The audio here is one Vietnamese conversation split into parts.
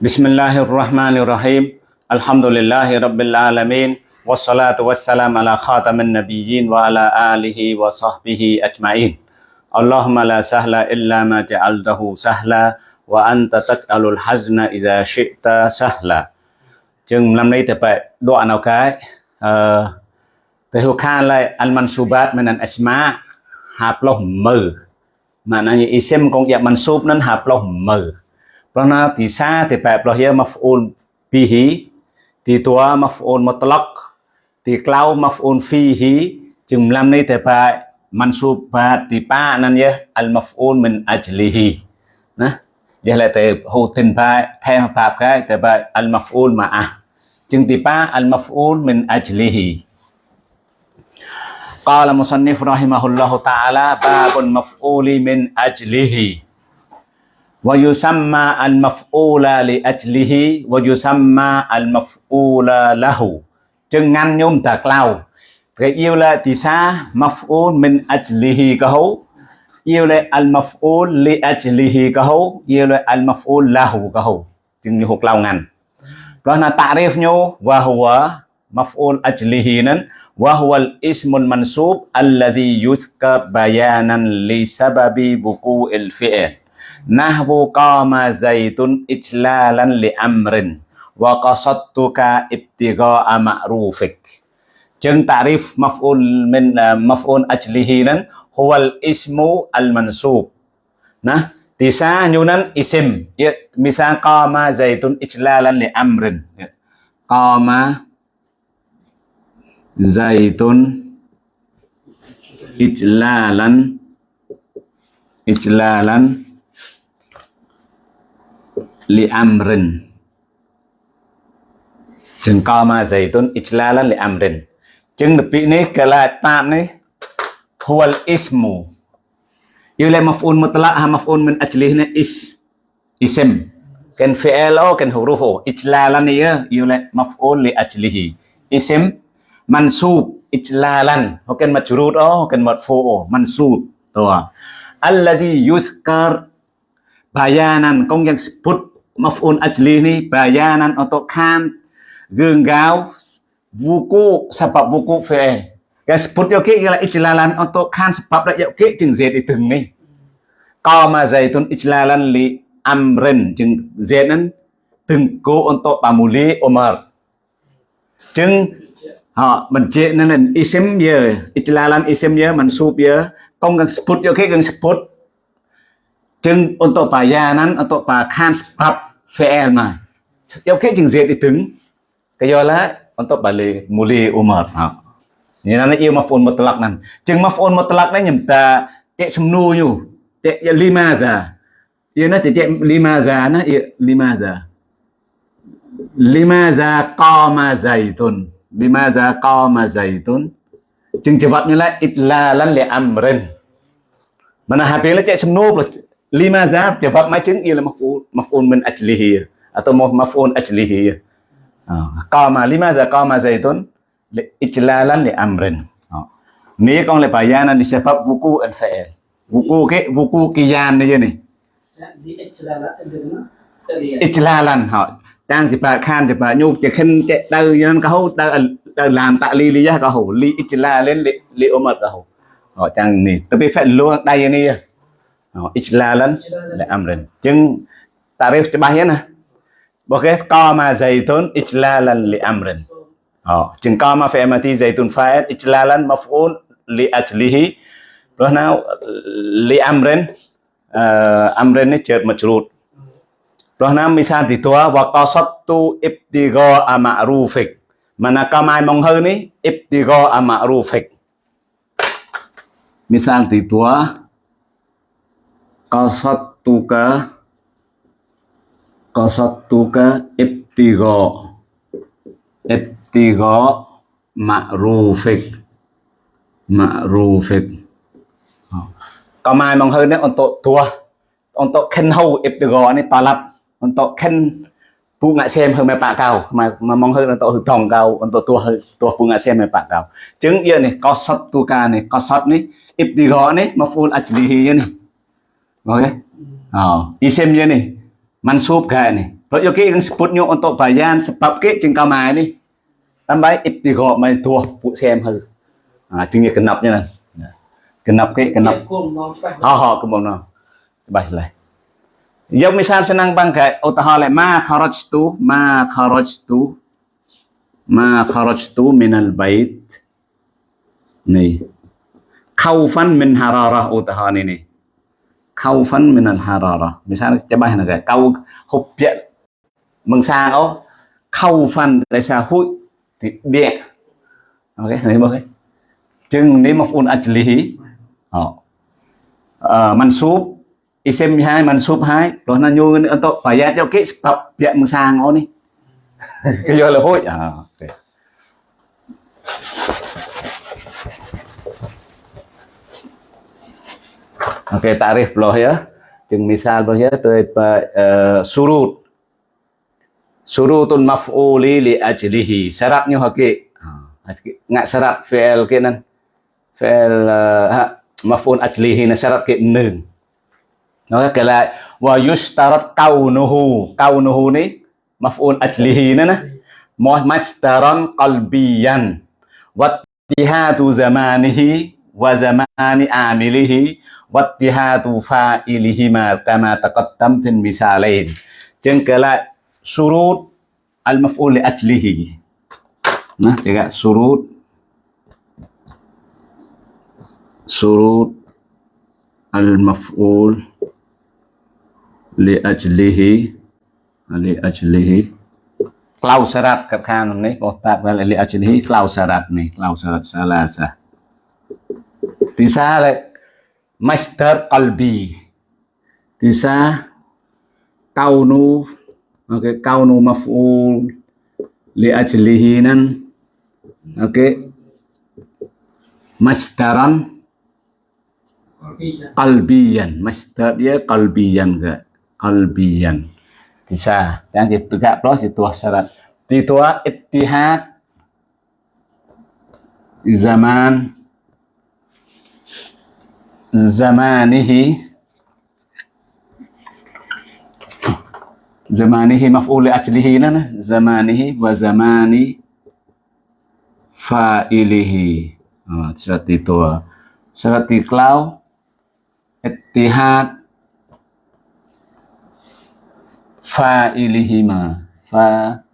بسم الله الرحمن الرحيم الحمد لله رب العالمين والصلاة والسلام على خاتم النبيين وعلى آله وصحبه أجمعين اللهم لا سهل إلا ما جعلته سهلا وأنت تجعل الحزن إذا شئت سهلا جن لم nay thì phải đoạn nào cái? Cái hữu khan lại ăn man subat mình ăn asma hạp lòng mờ mà Penartisate maf'ul bihi Titua maf'ul mutlak Tiklau maf'ul fihi Jumlah ni tepat mansub batipa nan ya al maf'ul min ajlihi nah ya la te hu tin ba thêm ba cái te ba al maf'ul ma'ah chừng tipa al maf'ul min ajlihi qala musannif rahimahullahu ta'ala babun maf'uli min ajlihi wa yusamma al-maf'ula li ajlihi wa yusamma al-maf'ula lahu chừng ngăn nhôm tạc lao cái yêu là tí sa, maf'ul min ajlihi ka hấu. Yêu là al-maf'ul li ajlihi ka hấu. Yêu là al-maf'ul lahu ka hấu. Chừng như hụt lau ngăn. Rồi là ta'rif nhau wa huwa maf'ul ajlihi nan wa huwa al-ismul mansub alladhi yuzkar bayanan li sababi buku il fi'il nahwu qama zaitun ijlalan li amrin wa qasadtuka ibtigha'a ma'rufik chừng ta'rif maf'ul min maf'ul ajlihi nan huwa al ismu al mansub nah Tisa nyunan isim. Ya, misal qama zaitun ijlalan li amrin. Ya. Qama zaitun ijlalan ijlalan liamrin. Chừng co mà dày tôn ichlalan liamrin. Chừng được bị này cái là tạm này huwal ismu. Yêu lại mafun mutlaq ha maf'ul min ajlih này is ism kan fi'lo ken hurufo ichlalan này yêu lại mafun li ajlihi isem, mansub ichlalan hokan majrur oh hokan marfu mansub tuh alladhi yuzkar bayanan kong yang sebut maf'ul ajli នេះ bayanan untuk kan រឿងកៅ wuku sebab wuku fi'il គេ sebut យកគេ ijlalan untuk kan sebab យកគេជាង z ទីទាំងនេះកោម៉ា zaitun ijlalan li amrin ជាង z ហ្នឹងទាំងគោ untuk pamuli umar ជាងអបញ្ជានឹង isim ya ijlalan isim ya mansub ya កុំកឹង sebut យកគេកឹង sebut ជាង untuk bayanan untuk bakan sebab fi'il mà. Yêu cái chừng diệt thì tính. Cái do là untuk balik muli umar. Ha. Ini nana yêu maf'ul mutlaq nan. จึ ng maf'ul mutlaq nan nhầm ta cek semnu yu. Cek ya lima za. Ia na cek lima za na ia lima za. Lima za qama zaitun. Lima za qama zaitun. จึ ng jawabnya lah itlalan li amrin. Mana habis lah cek semnu lima zab jawab macam ialah maf'ul maf'ul min ajlihi atau maf'ul ajlihi qama limadha qama zaitun ijlalan li amrin ni con le bayanan di sebab wuku al fa'il wuku ke wuku kiyan ni je ni ijlalan ha đang thì bà khan thì bà nhu chỉ khen chạy đâu nhân câu đâu đâu làm ta li li ra câu li ijla lên li li ôm ở câu họ chẳng nè tôi biết phải luôn đây nè họ ijla lên là amrin chừng រីฟច្បាស់ណាបើគេកមក zaitun ijlalan li amrin អូចឹងកមក fi'il mati zaitun fa'il ijlalan maf'ul li ajlihi ព្រោះណា li amrin អឺ amrin នេះជើតមកជ្រូតព្រោះណាមីសាទីតួវកសតុអ៊ីបទីកអាម៉ារូហ្វិកម៉ាណាកម៉ៃម៉ងហើនេះអ៊ីបទីកអាម៉ារូហ្វិកមីសាទីតួ qasattuka qasattuka ibtigha ibtigha ma'rufik ma'rufik còn mai mong hơn đấy thua. Ông untuk khen hầu ibtigha này talab untuk khen phụ ngại xem hơn mẹ bạc cao mà mà mong hơn là tổ hực thòng cao untuk thua hơn, thua phụ ngại xem mẹ bạc cao chứng yên này qasattuka này qasat này ibtigha này maf'ul ajlihi này. Ok ờ xem như này. mansub gani. Lalu kita yang sebutnya untuk bayan sebab kita jengka mai ni. Tambah ibtigha mai dua puk sem hư. À, jengnya genapnya nan. Genap ke genap. Ha ha kemong no. Bas lah. Yang misal senang bangkai utahale ma kharajtu ma kharajtu ma kharajtu minal bait. Nih. Khaufan min hararah utahani nih. Khaufan min al hararah misal coba nak kau hubya ó khaufan tại sao hụi thì biệt ok này cái. Chừng nếu mà phun ajlihi họ mansub isim hai mansub hai. Rồi nó nyu untuk bayat cho cái tập sang ó ni cái do là hụi. À okay. Oke, okay, tarif bloh ya. Jeung misal bloh ya, tu uh, surut. Surutun maf'uli li ajlihi. Syaratnya ah, haki. Ngak syarat fi'il ke nan. Fi'il uh, maf'ul ajlihi na syarat ke nương. Nói cái lại wa yustarat kaunuhu. Kaunuhu ni maf'ul ajlihi na na. Mastaran qalbiyan. Wattihatu zamanihi wa zamani amilihi wattihatu fa'ilihima kama taqaddam fil misalain. Jeung kala surut al-maf'ul li ajlihi. Nah, juga surut surut al-maf'ul li ajlihi li ajlihi klau syarat kat kan ni kotak li ajlihi klau syarat ni klau syarat salasa tisa masdar qalbi. Tisa kaunu okay, kaunu maf'ul li ajlihi nan okay, masdaran qalbiyan. masdar dia qalbiyan ke qalbiyan. Bisa. Dan ditegak plus itu syarat. Itu ittihad zaman zamanihi. Zamanihi maf'ul ajlihi nana. Zamanihi wa zamani fa'ilihi. Oh, syarat itu syarat iklau ittihad fa'ilihima. Fa'ilihima.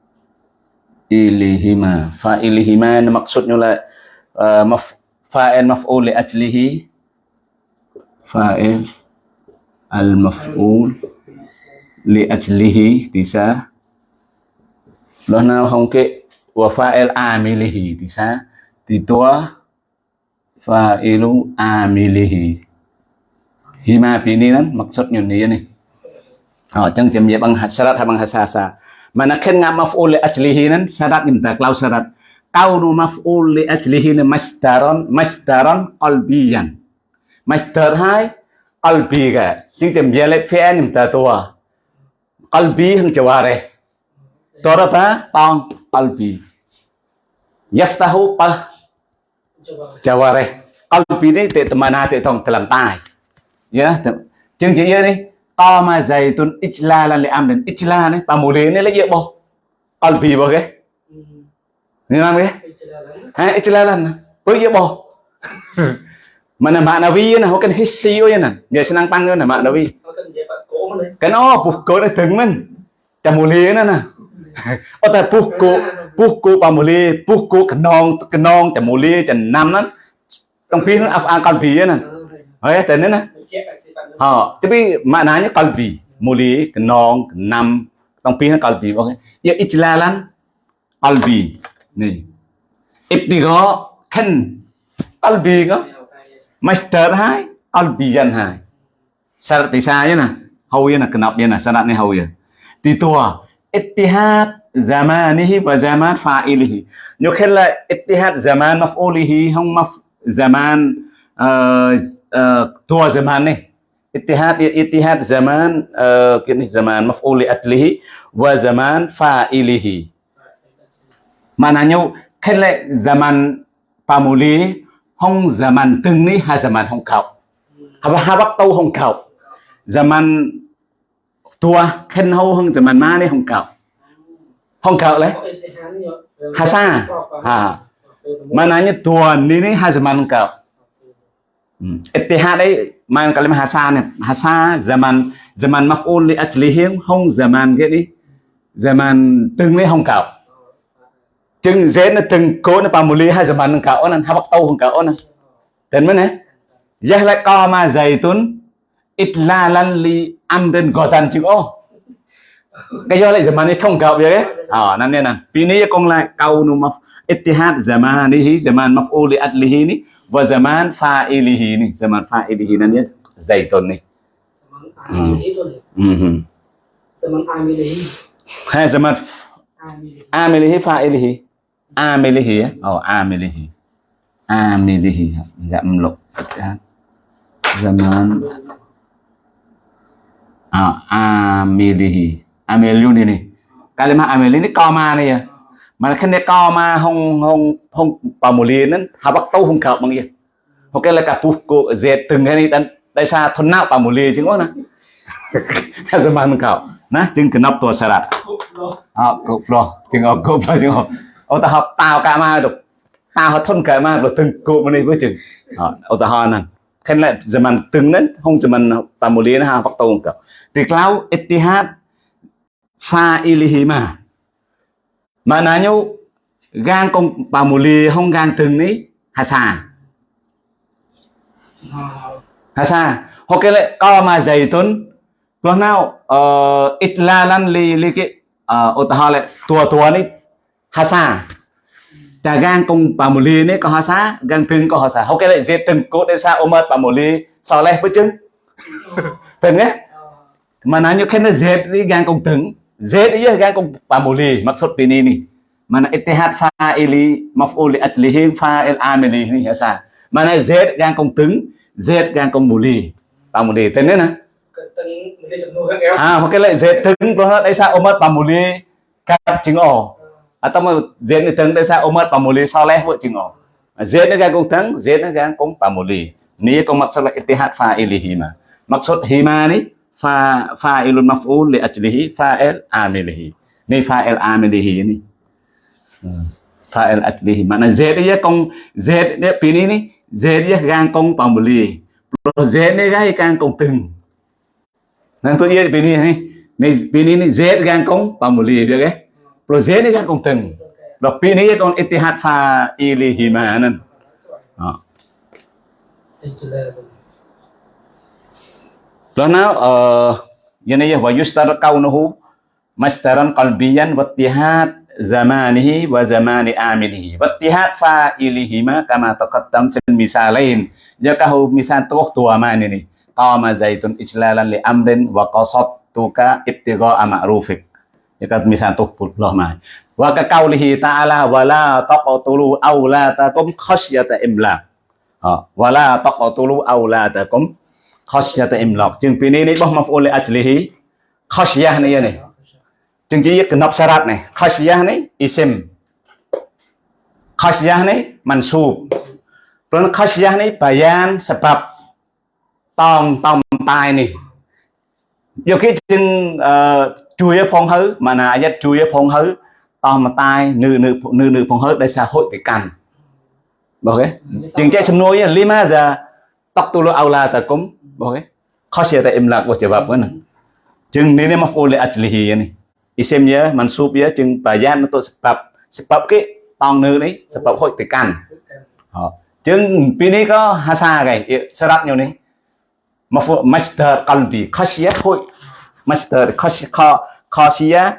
Fa'ilihima maksudnya lah uh, maf fa'il maf'ul ajlihi fa'il al-maf'ul li ajlihi tisa không cái wa fa'il amilihi tisa thì tua fa'ilu amilihi. Hima pini nan maksudnya ni ni. Họ chẳng chậm dễ bằng syarat hay bằng hasasa mana khen ngam maf'ul li ajlihi nan syarat minta klau syarat. Kaunu maf'ul li ajlihi masdaron masdaron qalbiyan master hai qalbi ga chính chấm giờ lại phe nim à? à ta tua qalbi hằng chawa re tora pa. Tong qalbi à yaftahu qal chawa re qalbi ni te temana te tong kelam tai. Ya chương chỉ như đi. To mà dày tuân ichla là lệ am đến ichla đấy. Bà mù là dễ bỏ qalbi bỏ cái nên làm cái hay ichla là bây dễ Mana maknawi nah, kan hissi oi nah. Dia senang panggil nah maknawi. Kan oh buku dah teng men. Dah muli nah nah. Oh ta buku buku pamuli buku kenong kenong ta muli ta nam nah. Tong pin af akal bi nah. Oh ya tenen nah. Ha, tapi maknanya kalbi, muli, kenong, kenam, tong pin kalbi. Okey. Ya ijlalan kalbi. Ni. Ibtigha kan kalbi kah? Master hai, albiyan hai. Syarat tisanya nah, hau ya nah kenapa ya nah syaratnya hau ya. Titua ittihad zamanihi wa zaman fa'ilihi. Nyo khala ittihad zaman maf'ulihi hong maf zaman ờ, ờ, tua zaman ni Ittihad ittihad zaman ờ, kini zaman maf'uli atlihi wa zaman fa'ilihi. Maknanya khala zaman pamuli hong zaman từng ni ha zaman hong khảo ha ha bắt tâu hong khảo zaman tua, khen hô hông zaman ma ni hong kau. Hong kau le hasa ha mananya tua ni ni ha zaman kau. Ừ. Hmm. Ittihad ấy mang kalimah hasa này hasa zaman zaman maf'ul li ajlihim hong zaman cái đi. Zaman từng lấy hong cạo chừng dễ nó từng cố nó bằng một ly hai zaman nó cạo nó hai bắt tàu hong cạo nó tên mới này Yah lại co mà zaitun itlalan li amrin gotan chừng ô. Cái do lại zaman này thông cạo vậy đấy. À nên nè pini con lại câu nu maf ittihad zamanihi zaman maf'ul li ajlihi ni wa zaman fa'ilihi ni zaman fa'ilihi nan ya zaitun ni Mhm. Zaman amilihi. á. Ồ Amilihi. amilihi gặm lục ya oh zaman à, ờ, amilihi amilun ini kalimah amil ini koma này à. Mà khi này koma hong hong hong pamuli nên habak không hong bằng gì. Hoặc cái là cả puf cô dệt từng cái này dan đại sa thôn nào pamuli chứ ngon na zaman cậu nè chừng cái nắp tua syarat à cục lo chừng ở cục lo chừng ở ta học tao cả ma được tao học thôn cả ma được từng cụ mà này với chừng. Ở ta họ nè. Khen lại giờ mình từng đến không zaman pamuli nó ha vắt tàu cả, thì clau ittihad fa'ilihi ma maknanya gang kong lì không gang từng ní hasa hasa hoặc cái lệ co mà dày tuấn. Lúc nào ờ, ít la lăn lì lì cái ờ ô ta lại tua tua ní hasa ta gang kong pamuli ní có hasa gang từng có hasa cái lại dễ từng cố để sa omat pamuli so leh với chứng từng nhé Mananya kena Z ni gang kong teng. Z iya gang kong pamuli maksud ini ni. Mana ittihad fa'ili maf'ul li ajlihi fa'il amili ni hasa. Mana Z gang kong teng, Z gang kong muli. Pamuli tên nè. Từng mình chụp nuôi các kéo. À hoặc cái lại Z teng đó đây sao omat pamuli kap chừng o. Atau mà Z ni teng đây sao omat pamuli soleh buat chừng o. Z ni gang kong teng, Z ni gang kong pamuli. Ni kong maksud la ittihad fa'ilihi ma. Maksud hima ni fa fa'ilun maf'ul li ajlihi fa'il amilihi ni fa'il amilihi ni Hmm. fa'il ajlihi mana z dia kong z dia pini ni z dia gang kong pambeli pro z ni gai gang kong từng nan tu dia pini ni ni pini ni z gang kong pambeli dia ke pro z ni gang kong từng. Rồi pini dia kong ittihad fa'ilihi ma nan Đó. Karena uh, yani ya wa yustar kaunuhu masdaran qalbiyan wa ittihad zamanihi wa zamani amilihi. Wa ittihad fa'ilihima kama taqaddam fil misalain jakahu misal tuh tua mana ini qama zaitun ijlalan li amrin wa qasadtuka ibtigha'a ma'rufik jaka misal tuh pullah ma wa ka qaulihi ta'ala wala taqtulu aulatakum khasyata imlaq wala taqtulu aulatakum khasyata imlaq chừng pi ni ni boh maf'ul li ajlihi khasyah ni ya ni chừng chỉ kenop syarat này khasyah ni isim. Khasyah ni mansub. Rồi khasyah ni bayan sebab. Tong tong tai ni nhiều khi chui phong hứ mà là ayat chui phong hứ tong mà tai nữ nữ nữ phong hứ đây xã hội cái cằn. Bảo cái chừng chạy nuôi lima giờ tóc tu lo aula ta kum okay khasyata imlaq wa jawab kan chừng ni ni maf'ul li ajlihi ni isim ya mansub ya chừng bayan untuk sebab sebab cái tong nữ này, sebab hội cái cằn. Chừng pi ni có hasa cái syarat nhiều ni maf'ul masdar qalbi khasyah hội khasyah khasyah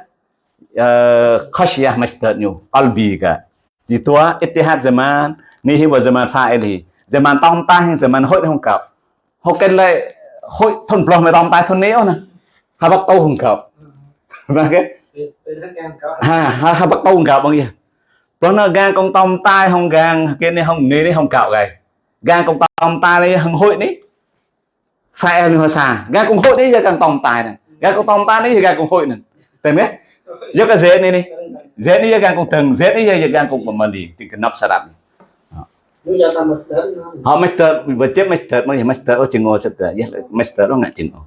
khasyah masdar nhiều qalbi ka di tua ittihad zaman ni hi wa zaman fa'ili zaman tong ta hay zaman hội không cậu họ cái lại hội thôn plong mà tong ta thôn néo nè. Ha bắt tâu không và cái. Ha ha ha bắt tâu không cậu bằng gì đó nó gan con tông tai không gan cái này không này không cạo cái gan con tông tai này không hội đấy phải em hoa xa gan con hội đấy giờ càng tông tai này gà con tông ta ni gà con hội nè. Tem ya yo ka zet ni ni zet ni gà con tầng zet ni gà con của mình đi thì cái nắp sạch đi. Họ master vật chất master mà master ở trên ngồi sạch ya master nó ngại chừng ngồi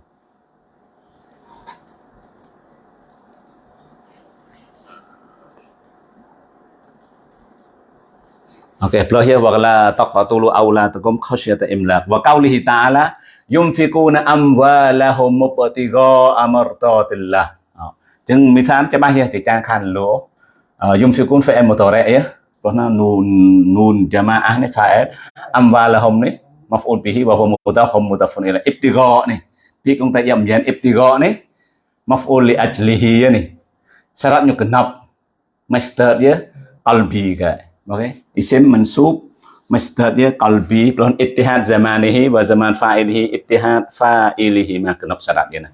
Okay, beliau bahwa taqatulu aulatakum khasyata imlaq. Wa qaulihi ta'ala យំហ្វីគូណាអមវ៉ាឡាហូមុបតិកោអមរតតិឡាចឹងមីសានច្បាស់យះទីការខានលោយំហ្វីគូនហ្វេអេមតរ៉េអេព្រោះណានូននូនជាម៉ាអះនេះហ្វេអេអមវ៉ាឡាហុំនេះមកអ៊ូលប៊ីហ៊ីវ៉ាហូមុតហុំមុតហ្វុនអ៊ីឡាអ៊ីបតិកោនេះពីគងតែយ៉ាំយ៉ានអ៊ីបតិកោនេះមកអ៊ូលលីអជ្លីហ៊ីនេះសារ៉ាត់ញុកណាប់ masdar dia qalbi ka okay isim mansub masdar dia qalbi pelon ittihad zamanihi wa zaman fa'ilihi ittihad fa'ilihi mà kenap syarat dia nah.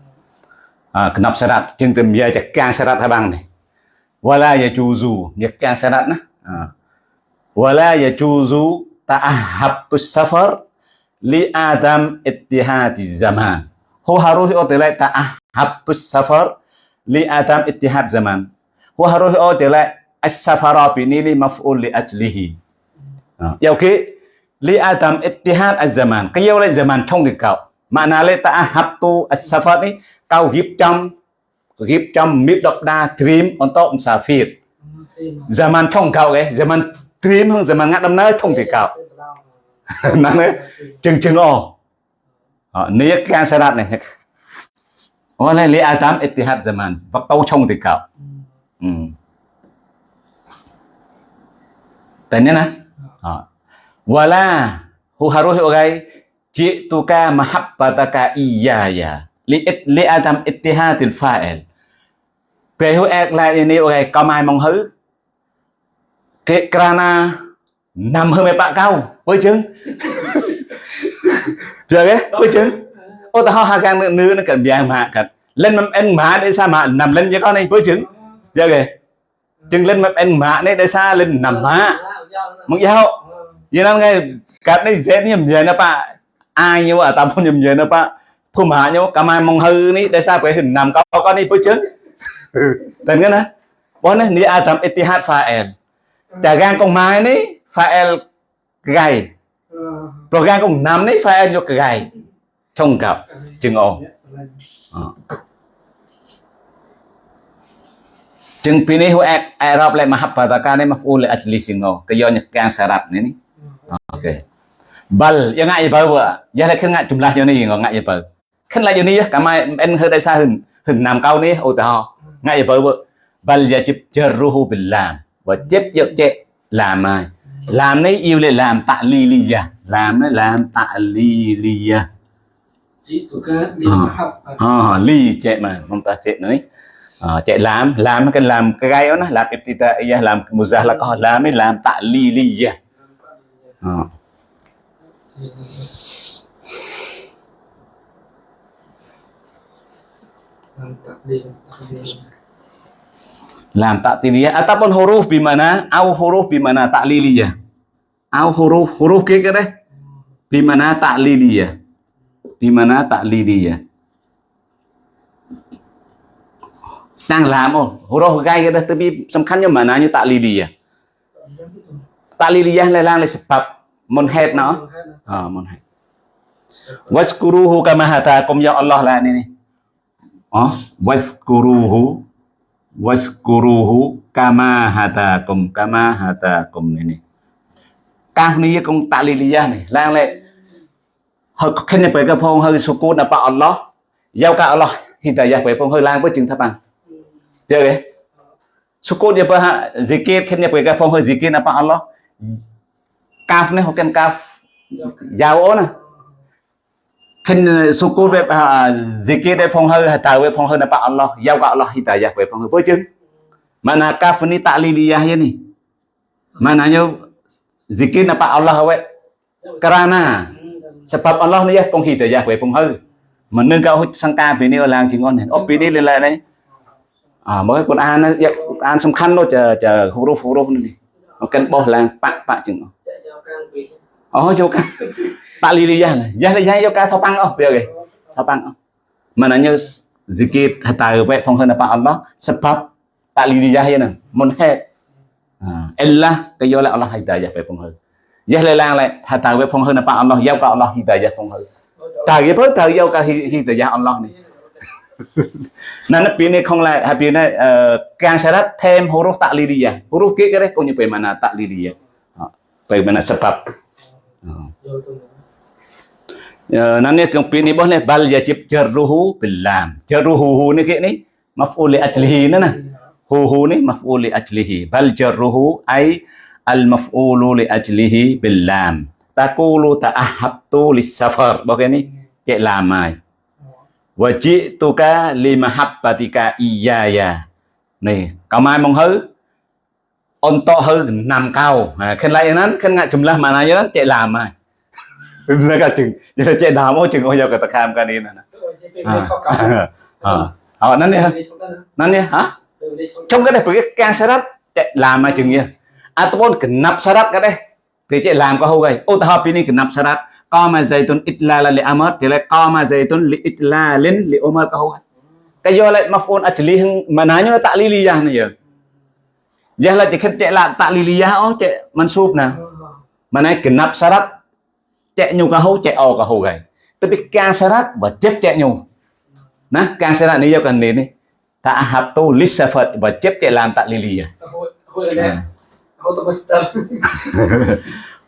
À, kenap syarat tìm giờ chắc can syarat habang ni. Wala yajuzu chắc can syarat nah. Wala yajuzu ta'ahabtus safar li adam ittihad zaman. Hu harus otelai ta'ahabtus safar li adam ittihad zaman. Hu harus otelai as-safara bini li maf'ul li ajlihi Ờ. yêu khi li adam ittihad az-zaman. Cái yêu lại zaman thông thì cậu. Mà nào lại ta hấp tu as-safar ni kau hiệp trăm hiệp trăm mịp đọc đa dream on top sa phiệt. Zaman thông cậu cái zaman dream hơn zaman ngắt đâm nơi thông thì cậu. Năng ấy, chừng chừng ồ. Ờ, Nếu cái sa này. Ồ này li adam ittihad zaman vật tâu thông thì cậu. Ừ. tại nên Ha. Wala hu harus ogai ji'tuka mahabbataka iyaya li li adam ittihadil fa'il. Về hu ek lại ni ogai có mai mong hứ. Cái krana nằm hơn mấy bạn cao với chứng. Giờ cái với chứng. Ô ta ho ha gang nữ nó cần biang mà cần lên mâm em mà để sao mà nằm lên với con này với chứng. Giờ kìa. Chừng lên mâm em mà để sao lên nằm mà. Mong giao. Vậy nên ngay cắt này dễ nhầm nhầm na pa. Ai nhầm nhầm na pa. Thu mà nhau cả mai mong hư ní để sao phải hình nằm có có đi với chứng. Tên cái nè. Bố này ni adam ittihad fa'il. Chả gan con mai ní fa'il gầy. Rồi gan con nằm ní fa'il cho gầy. Thông cặp chừng ồ. Chừng pini hu ek Arab le mahabbataka ni maf'ul li ajli singo. Kayo nyekan syarat ni ni. Okey. Bal yang ngại bơ vợ. Giờ lại khinh ngại jumlah như này ngon ngại bơ. Khinh lại như này cả mai em hơi đại sa hình hình nam cao ni ô tao. Ngại bơ vợ. Bal yajib jarruhu bil lam. Và chép dược chệ làm mai. Làm này yêu lại làm tạ li li ya. Làm này làm tạ li li ya. Li mahabbatika. À, li chệ mà, mong ta chệ nữa. À, chạy làm làm cái làm cái gai đó làm ibtida'iyah làm muzahlaqah làm ấy làm ta'liliyah à. Làm takdir, takdir. làm ta'liliyah ataupun huruf di mana? Au huruf di mana? Ta'liliyah au huruf huruf kia cái đấy di mana ta'liliyah di mana ta'liliyah đang làm ồ huruf gai cái đó tapi សំ ខាន់nhưng mà nó như ta'liliyah ta'liliyah là lang là sebab munhed nó à munhed waskuruhu kama hatakum ya Allah lah ni ni oh waskuruhu waskuruhu kama hatakum kama hatakum ni ni កាសនេះគង់តាលីលីយ៉ានេះឡើងលេហើយខិនទៅក៏ផងហើយសុគូនអបអល់ឡោះយកកាអល់ឡោះហ៊ីតាយ៉ាទៅផងហើយឡើងទៅជឹងថាបានយកទេសុគូនយកបើស៊ីកេតខិនទៅក៏ផងហើយស៊ីកេតអបអល់ឡោះ កាហ្វនេះហូបទាំងកាហ្វយ៉ាវអូនណាខិនសុគូវេហ្សិគីដែលផងហើតើវេផងហើនៅប៉អល់ឡោះយ៉ាវក៏អល់ឡោះហ៊ីតាយ៉ាវេផងហើបើជឹងម៉ាណាកាហ្វនេះតាលីលីយ៉ាយ៉ានេះម៉ាណាញោហ្សិគីនៅប៉អល់ឡោះវេក្រាណា sebab Allah នេះផងហ៊ីតាយ៉ាវេផងហើមិននឹងក៏ហុចសង្ការពីនេះឡើងជាងអស់នេះអស់ពីនេះលេឡានេះអើមើលកូនអានយកអានសំខាន់នោះចរូហ្វរូហ្វនេះអកិនបោះឡើងប៉ប៉ជាងអស់ Oh, vô. Pak Lilian lah. Jah lah jah vô ca thao băng oh, biar ke. Thao băng oh. Mananya zikir hatta we phong hơn apa Allah sebab Pak Lilian ya nè, mun hết À, illa cái vô là Allah hidayah we phong hơn. Jah lah lang lại hatta we phong hơn apa Allah, giao ka Allah hidayah phong hơn. Trời cái bớt trời giao ka hidayah Allah này. Nên nó biến này không lại, hay biến này ờ, càng sẽ thêm huruf ta'liliyah. Huruf kia cái đấy cũng như vậy mà là bagaimana sebab. Oh. vô tôi nữa nanti trong pi ni boleh bal yajib jarruhu bil lam. Jarruhu ni ke ni maf'ul li ajlihi ni nah. huhu ni maf'ul li ajlihi. Bal jarruhu ay al maf'ulu li ajlihi bil takulu Taqulu ta'ahabtu lis safar. Bahagian ni ke lamai ai. Wa li mahabbatika iyaya. Ni, kau mai mong hư onto hư, nằm cao à, khen lại nắn khen ngại chùm la mà này nắn chạy làm mà. Nó cả chừng, như là chạy đào mỗi chừng ôi giờ cả tạc ham cái này nè. À, à. Ờ nắn đi hả nắn đi hả? Trong cái này phải cái can sarat chạy làm mà chừng như atopon cái nắp sarat cái đây thì chạy làm có hô gầy. Ô ta hợp pini cái nắp sarat co mà dây tuấn ít la là lệ amot, thì lại co mà dây tuấn ít la lên lệ omar có hô cái do lại mà phone actually mà nói như là tạ li li rằng này giờ. Giờ là chỉ khen cek là ta'liliyah oh cek mansub nè. Mà này genap syarat cek nyu ka hau cek o ka hau gầy. Tapi can syarat và chấp cek nyu. Nah, can syarat ni kan ni ni. Ta'ahabtu lisafat và chấp cek làm ta'liliyah. Hồi hồi này Hồi tôi bắt đầu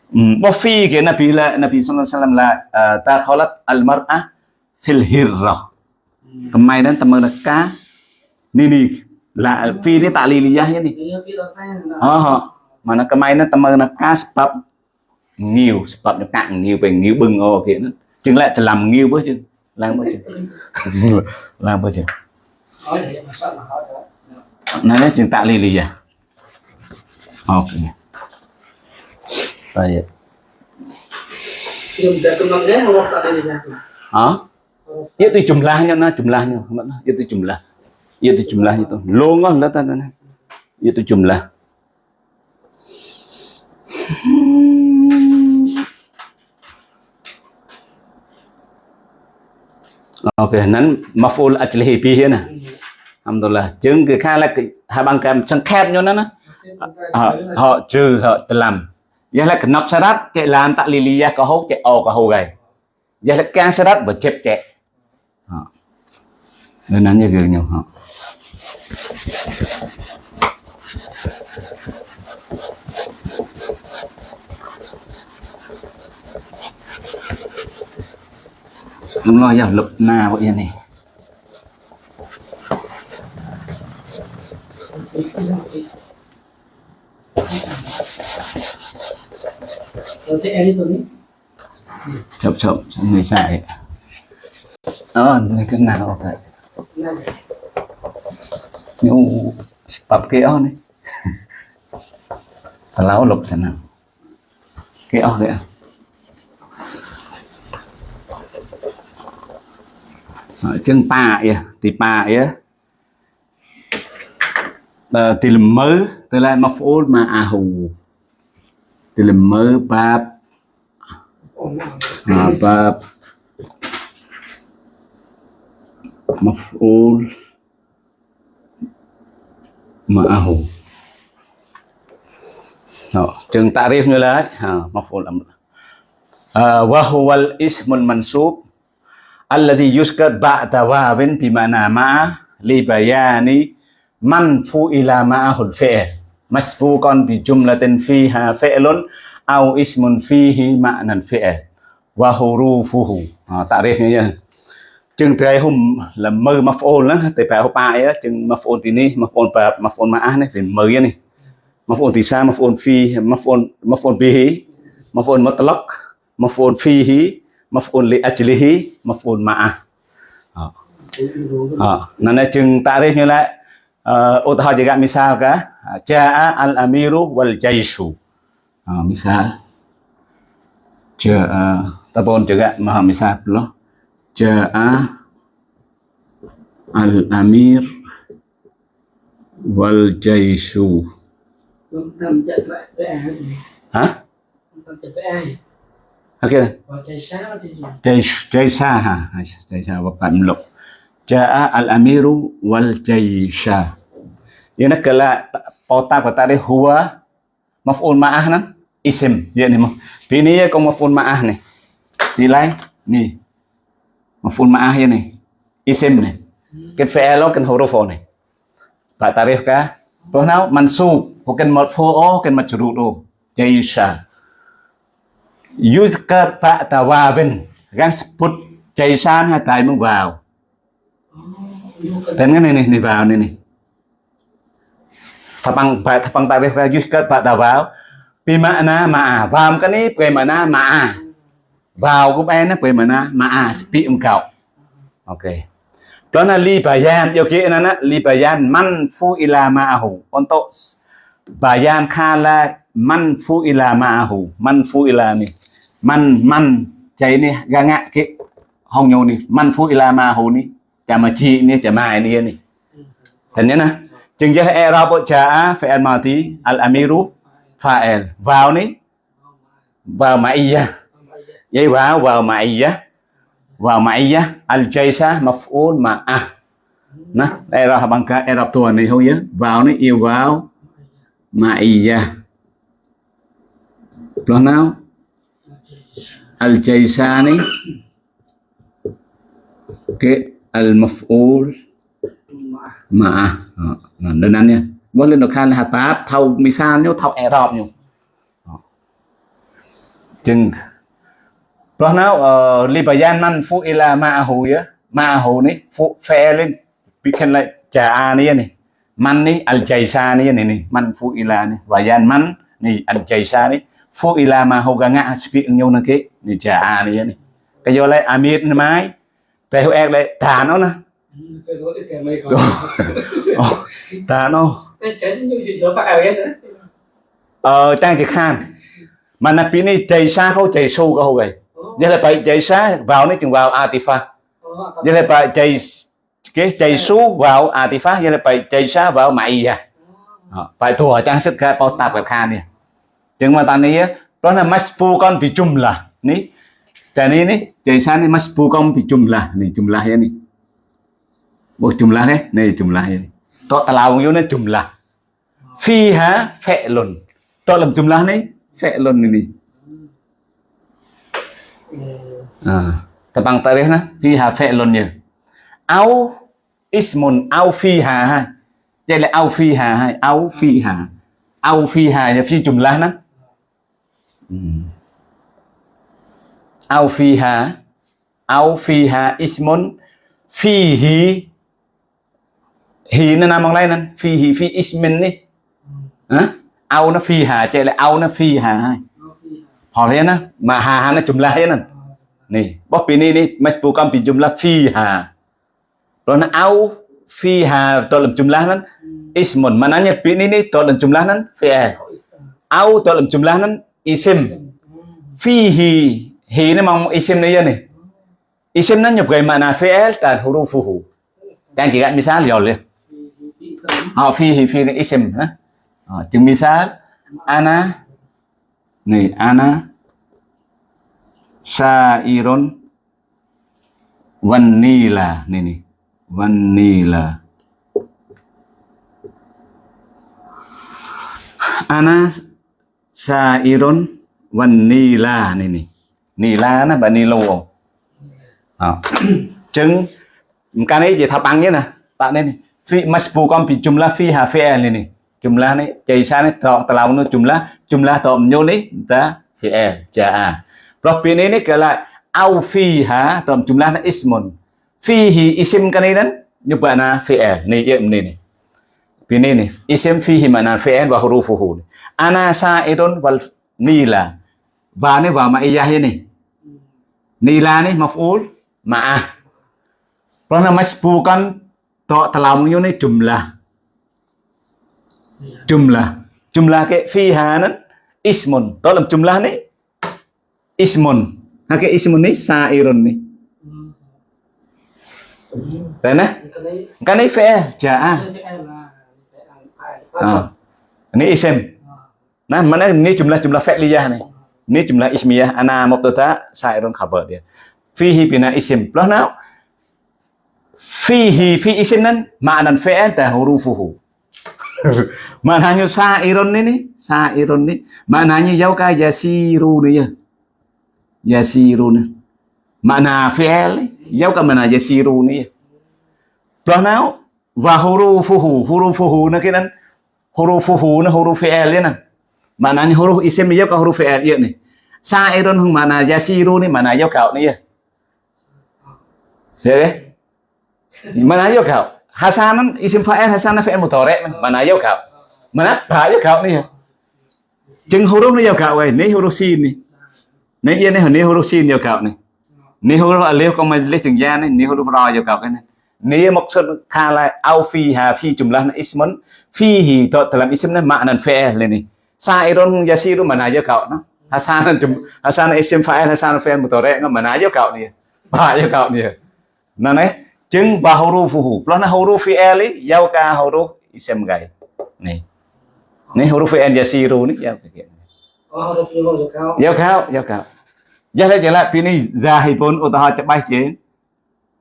Hmm, wa fi ke Nabi la Nabi sallallahu alaihi wasallam la uh, takhalat al mar'ah fil hirrah. Kemudian teman ka ni ni la fi ni ta'liliyah ni. Thì phía đó sang là Ha ha. Mana kemudian teman ka sebab nhiều sebab cạn nhiều về nhiều bưng ô kia nó. Chừng lại จะ làm nhiều bữa chừng làm bữa chừng làm hỏi đó Nah, chừng mình cầm nắm không? Có tại Hah? Itu jumlahnya nah jumlahnya itu jumlah itu jumlahnya tuh. longah lah tanda itu jumlah ok, nắn maful ajlihi bihi nè alhamdulillah. Chứng cái khai là cái hai băng kèm chân khép nhau nó. Nè họ họ trừ, họ tự làm. Giờ là cái nắp sarat cái làm tại liliyah có hốt cái o có hô gầy. Giờ là can sarat và chép chẹ họ. Nên nắn như gương nhau họ đúng rồi giờ lục na vậy này. Đi đi chậm chậm, người xài. Đó người cái nào vậy? nyung sebab keo nih lục sẵn nào, keo kia, chân pa ya thì pa ya thì lầm mơ từ lại mập ôn mà à hù. Thì lầm mơ bab à bab mập ôn ma'ahu chừng tarif như là à, maf'ul amr à, wa huwa al ism al mansub alladhi yuskar ba'da wawin bimana ma'a li bayani man fu'ila ma'ahu al fi'l. Masbuqan bi jumlatin fiha fi'lun aw ismun fihi ma'nan fi'l. Wa hurufuhu. À, tarif như vậy. ជាងត្រៃហុំលមើមកប្អូនហ្នឹងតែប្រែហូប៉ាអីជាងមកប្អូនទីនេះមកប្អូនប្រាប់មកប្អូនមកអះនេះវាមើនេះមកប្អូនទីសាមកប្អូនហ្វីមកប្អូនមកប្អូនប៊ីមកប្អូនមកតឡុកមកប្អូនហ្វីហ៊ីមកប្អូនលីអាជលីហ៊ីមកប្អូនមកអះអណានជាងតារិះនេះឡាឧទាហរណ៍ជាមិសាលកាចាអាលអាមីរូវលជៃស៊ូមិសាលជាតបូនជាមហាមិសាលព្រោះ Và chạy sáng thì gì jaish jaisa ha jaisa bapak meluk? Jaa al amiru wal jaisha ini kala kota kota dia huwa maf'ul ma'ah nan? Isim dia ni mah ini ya kau maf'ul ma'ah ni. Nilai ni maf'ul ma'ah ya isim ni cái fi'lo cái huruf này. Pak tarif ka roh nau mansub bukan marfu'u bukan majruru jaisa yuzkar Pak Tawabin Gang sebut Jaisan hai mong vào. Tên cái này này, này vào ini này. Thapang thapang tarikh ka yuzkar Pak Tawab Bimana ma'a Vào. Kan ini bagaimana ma'a vào cũng bé nó quên mà na mà à bị ông cậu. Ok. Đó là li bayan yêu kia nè li bayan man phu ila ma'ahu untuk bayan kala man phu ila ma'ahu man phu ila ni man man, chạy ni ganga ki hong nhau ni man phu ila ma'ahu ni chả mà chi ni chả mai ni ni thành nhớ nè chừng giờ i'rab ja'a fi'il madi al amiru fael vào ni vào ma'iyah vậy vào vào ma'iyah vào ma'iyah al-jaisa maf'ul ma'ah nó đây là bằng cái Arab tuần này thôi nhé. Vào nó yêu vào. Ma'iyah rồi nào? Al-jaisa này. Cái al-maf'ul ma'ah nah, à, à, à, đơn anh nha. Lên được khan là tab thâu misal nếu thâu Arab nhiều chừng rồi nào ờ, uh, libayan man fu ila ma'ahu ya. Ma'ahu ni fu fi'lin bikin lại ja'a ni ni. Man ni al jaisa ni ni ni. Man fu ila ni. Bayan man ni al jaisa ni. Fu ila ma'ahu ga ngã speak nhau na ke ni ja'a ni ni. Cái do lại amir ni mai. Tại hữu ek lại thả nó nè. Cái đó thì kèm mấy con. Thả nó. Đó. Ờ trang thì khan. Mà nạp ni jaisa không jaisu có vậy. Vậy phải chạy xá vào nói chừng vào Atifa. Là phải chạy cái chạy số vào Atifa. Phải chạy xá vào mày à. Phải thua trang sức cái bao tạp khan nè. Chừng mà ta này đó là maspu con bị chung là. Ní. Tại ní ní, chạy xá ní maspu con bị chung là. Ní chung là này. Bộ chung là đấy. Này chung là này. Đó ta lao vô nó chung là. Phi hả phệ luận. Đó làm chung là này. Phệ luận này À, tabang Ah, na tarikh ha fiha fi'lun ya. Au ismun au fiha ha. Đây là au fiha hay au fiha. Au fiha là phi jumlah nah. Hmm. Au fiha au fiha ismun fihi hi nó nằm bằng đây nè fihi fi ismin đi hả au nó fiha chạy là au nó fiha hay họ hà hà nó jumlah ya nè nih bos ini nih masbukan bi jumlah fiha Lalu au fiha dalam jumlah nan ismun mananya bi ini nih dalam jumlah nan fi'il au dalam jumlah nè isim. Fihi hi ini mau isim nih ya nih isim nan nyebagai makna fi'il dan hurufuhu Đang chỉ misal ya liền. họ fihi fi ini isim ha chừng misal ana này ana sairon vanilla này này vanilla ana sairon vanilla này này nila nó, bà nilo à. chứng cái này chỉ thập bằng nhé nè. Bạn nên phi masbu con bị jumlah phi hà phi e, này này jumlah này chạy xa này tọ tao nó jumlah jumlah tọ nhô này ta phi ja Rabbin ini kalau au fiha dalam jumlahnya ismun. Fihi isim kan ini kan nyebana fi'il. Nih ya ini nih. Ini nih. Isim fihi mana fi'il wa hurufuhu. Ana sa'irun wal nila. Và ini wa ma'iyah ini. Nila nih maf'ul ma'ah. Karena masbukan to telamnya ini jumlah. Jumlah. Jumlah ke fiha nan? Ismun. Dalam jumlah ni? Ismun. Ha ismun ni? Sa'irun ni. Đấy Kan cái fi'il, ja'a à. ini ờ. isim nah mana ini jumlah jumlah fi'liyah nih ini jumlah ismiyah ana mubtada sa'irun khabar dia fihi bina isim plus now fihi fi isim nan? Ma'nan fi'il à? ta hurufuhu. maknanya sa'irun ini sa'irun ini maknanya jauh ka yasiru ya yasirun makna fi'il giao ka mana yasirun ya plus nào wa hurufuhu hurufuhu nó hurufuhu nó huruf fi'il ya nè maknanya huruf isim giao ka huruf fi'il ya ni. sa'irun hung mana yasirun ni mana yo kau ni ya Sebe? mana yo kau hasanan isim fa'il hasanan fi'il mudhari mana yo kau mana ba yo kau ni ya chừng huruf này yo kau vậy ni huruf sin ni ni yên ni ni huruf sin yo kau ni ni huruf alif kong lấy từng gia này ni huruf ra yo kau cái này. Ni maksud kala au fiha phi jumlah ismun fihi to dalam isim ni maknan fi'il ni sa'irun yasiru mana yo kau no hasanan jum hasanan isim fa'il hasanan fi'il mudhari mana yo kau ni ba yo kau ni nah nih chứng và hurufuhu plus na huruf fi'il ấy giao ka huruf isim gai nih nih huruf fi'il yasiru nih giao ka Oh, harus dulu ya kau. giao kau giao kau jadi jelas pini zahibun utah cepat je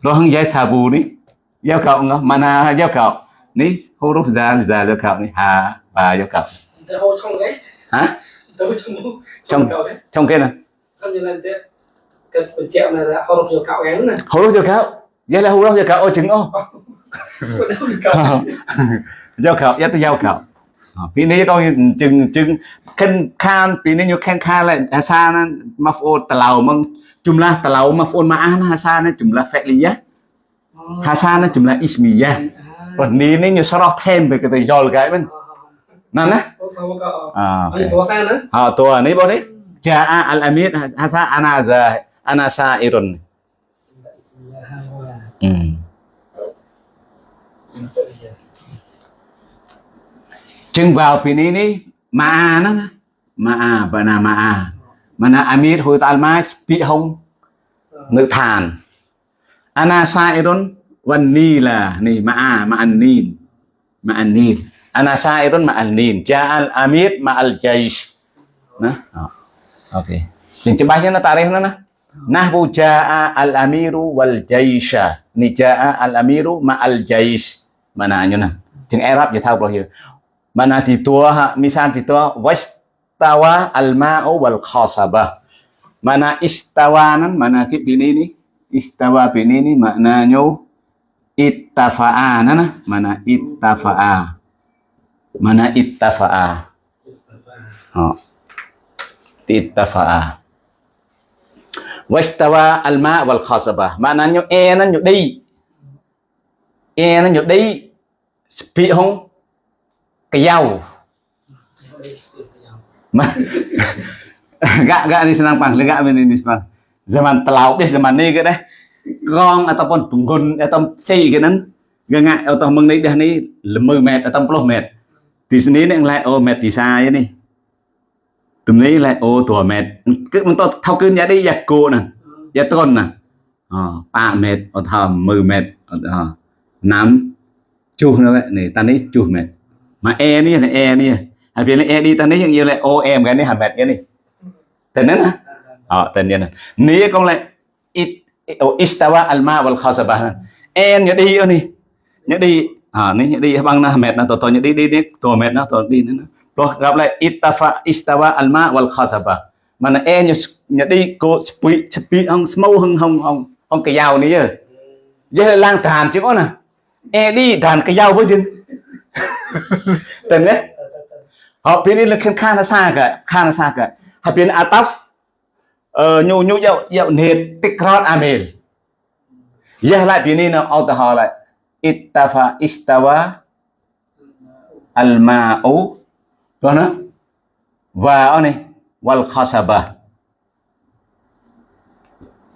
plus hang jai sabu nih giao kau ngah mana giao kau nih huruf zal zal kau nih ha ba giao kau hả? Trong Trong. kia nè Không như là thế. Cái phần chẹo này là harus dulu kau yang này. huruf giao kau ពីនេះក៏ជឹងជឹងខិនខានពីនេះយកខិនខានអាសាណាមកប្អូនតឡៅមកជំលាស់តឡៅមកប្អូនមកអាណាអាសាណាជំលាស់ហ្វេលីយ៉ាហាសាណាជំលាស់អ៊ីស្មីយ៉ាប៉ុននេះនេះយកស្រោះថែមទៅទៅយល់គេមិនណាណាអឺតួសាណាអើតួនេះបងនេះចាអាអលអាមីតហាសាអាណាហ្សាអាណាសាអ៊ីរុនអឺ นี้นี่อยู่สรอเทมไปก็จะยอลกันมันนั่นนะ Không không cậu. อ่า Anh có sao nữa? อ่าตัวนี้บ่นี้จาอัลอามีดฮาซาอานาซาอานาซาอิรุน Bismillahirrahmanirrahim. อืม จึงvào ปีนี้นี่มาอานะนะมาอาบานามาอามานาอามีดฮูตาลมาสปีฮงนึกทานอานาซาอิรุนวันนี้ล่ะนี่มาอามาอันนีนมาอันนีนอานาซาอิรุนมาอันนีนจาอัลอามีดมาอัลจัยชนะอ๋อโอเคจึงจะบายนะตาเรขนะน ะ Nahbu jaa al-amiru wal jaisha. Ni jaa al-amiru ma al-jais. Mana nyo na. Chừng Arab vậy thao bao nhiêu. Mana thì tua ha, misal thì tua wastawa al-ma'u wal khasaba. Mana istawa nan mana cái bini ni. Istawa bini ni maknanya ittafa'a nana. Mana ittafa'a. Mana ittafa'a. Oh. Ittafa'a. Wastawa alma wal khasaba. Maknanya e nó nhục đi. E nó nhục đi. Kayao. gak gak ini senang pang, gak ini senang. Zaman telau bis zaman ni ke deh. Gong ataupun punggun atau si, ke nan. Gengak atau mengenai dah ni lemah met atau puluh met. Di sini ni lại oh met di saya ni. Tùm ni lại ô tua met. Cứ mình to thao cơn ya đi ya cô nè. Ya ton nè. Ờ, 8 met, 10 met, 5 chuh nữa vậy. Này ta ni chuh met mà e ni là e ni à vì e đi ta nấy chẳng như là ô em cái này hàm mệt cái này. Tên nó hả? Ờ tên nhân ní con lại it istawa alma wal khasaba. Em nhớ đi ở ơi nhớ đi. Ờ, à ní nhớ đi, băng na mệt na tổ tổ nhớ đi đi đi. Tổ mệt na tổ đi nữa rồi gặp lại ittafa istawa alma wal khasaba. Mà nó em nhớ nhớ đi, cô spi spi ông smau hung hung hung ông cái dao này giờ giờ lang tàn chứ có nè à. e đi tàn cái dao với chứ. Tenne? Hapin ini lekin kana saga, kana saga. Hapin ataf nyu nyu yau yau net tikrar amil. Yah lại pin ini na autah lại. Ittafa istawa al ma'u. Tuana? Wa ini wal khasabah.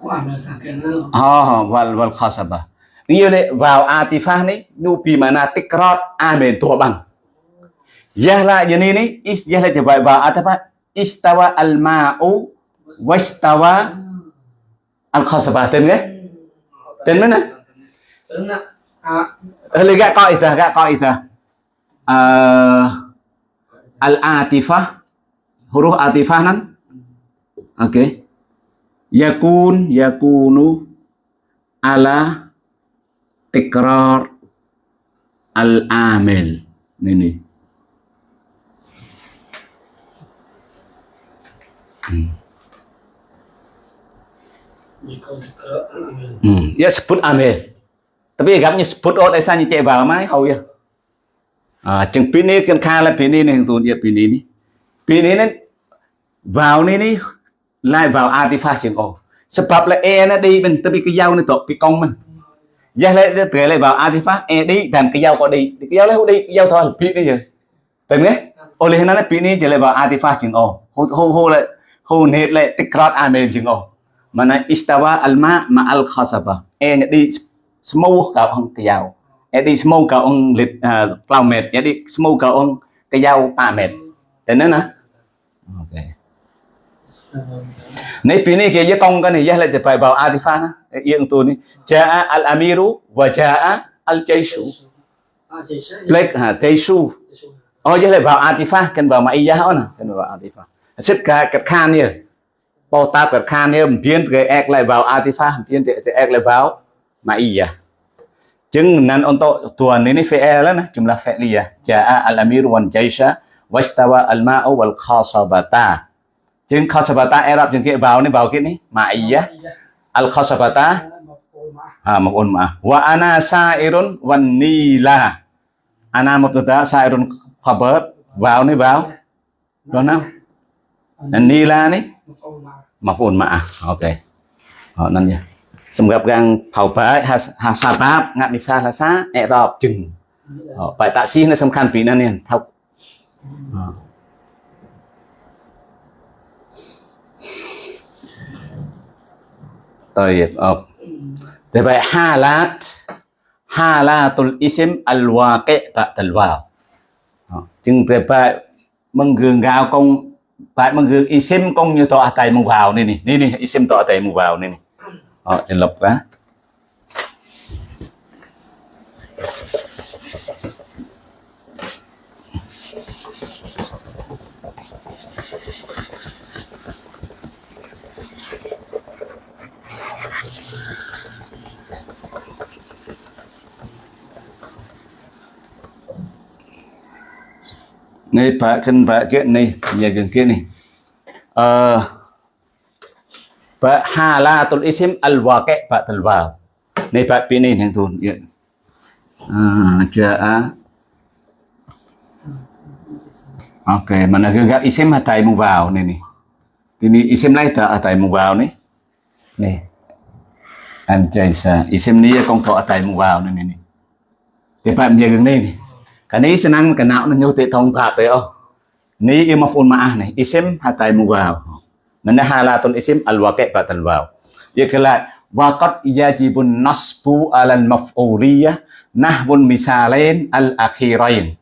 Oh, wal wal khasabah. Lệ vào atifah này nu pi mana tikrat amen tua bang yahla jadi ni is yahla jawab vào atifah istawa al ma'u wastawa al khasabah tên cái tên à. Hali gak kau itu, gak kau itu. Al atifah huruf atifah nan oke okay. yakun yakunu ala tikrar al amil ini hmm. Hmm. Ya sebut amil. Tapi agaknya sebut ot esa như chạy vào máy hầu ya. À, chừng pin này cần kha là pin này này tụi ya pin này. Pin này vào này này lại vào artifact chừng O sebab là E nó đi mình tapi cái dao nó tụt bị công mình dắt lấy tựa lại vào artifact ed làm cái dao có đi cái dao lấy hút đi cái dao thôi bị đi chứ từng đấy ô lên nó bị đi chỉ lại vào artifact chừng ô hô hô hô lại hô nết lại tích crót amen chừng ô mà này istawa alma ma al khasaba e đi smoke cả ông cái dao e đi smoke cả ông lịch cloud mệt e đi smoke cả ông cái dao pa mệt từng đấy nè ok này pini kia với con cái này dắt lại thì phải vào artifact អៀងតួនេះចាអលអាមីរូវចាអលជៃស៊ូ black ha taisu oh vậy là vào atifah cần vào mãi giá nữa cần vào atifah xếp cả cặp khan nhỉ bao ta cặp khan nhỉ biến cái ek lại vào atifah biến cái ek lại vào mãi giá chứng nan on to tuần này fe là nè chúng là fe liya jaa al amir wan jaisha wastawa al ma'u wal khasabata chứng khasabata arab chứng kia vào này vào kia này mãi giá al khasabata ah maf'ul ma'ah wa ana sa'irun wan nila ana mubtada sa'irun khabar vào này vào đó nào nên nila này maf'ul ma'ah ok họ nên nha សម្រាប់កាងផៅបាយហាសាបាបងាត់និសាសាសាអេរ៉បជឹងបាយតាស៊ីនេះសំខាន់ពីណានេះថោក طيب أب دبي حالات حالات الاسم الواقع بعد الواو chừng từ bài mừng gương gạo con bài mừng gương isim con ờ, như tọa tại mù vào này nè. Nè nè, isim tọa tại mù vào này nè. Họ trên lập ra Này pak kan pak ke ni, ya gen ke ni. Uh, Ba halatul isim al waqi' ba'dal waw. Ni bab ini yang tu. Ya. Ah, jaa. Okey, mana gegak isim hatai mu vào nè ni ni. Ini isim lain tak hatai mu vào nè nè anh Ni. Anjaisa. Isim ni con to hatai mu vào ni nè ni. Thì bạn giờ gần đây nè cái này senang cái nào nó nhô tệ thông thả tới ô. Ni yêu mafun ma'ah này. Isim hatai mu vào. Mana halatul isim al-waqi' ba'dal waw. Dia kala waqad yajibun nasbu alal maf'uliyah nahwun misalain al-akhirain.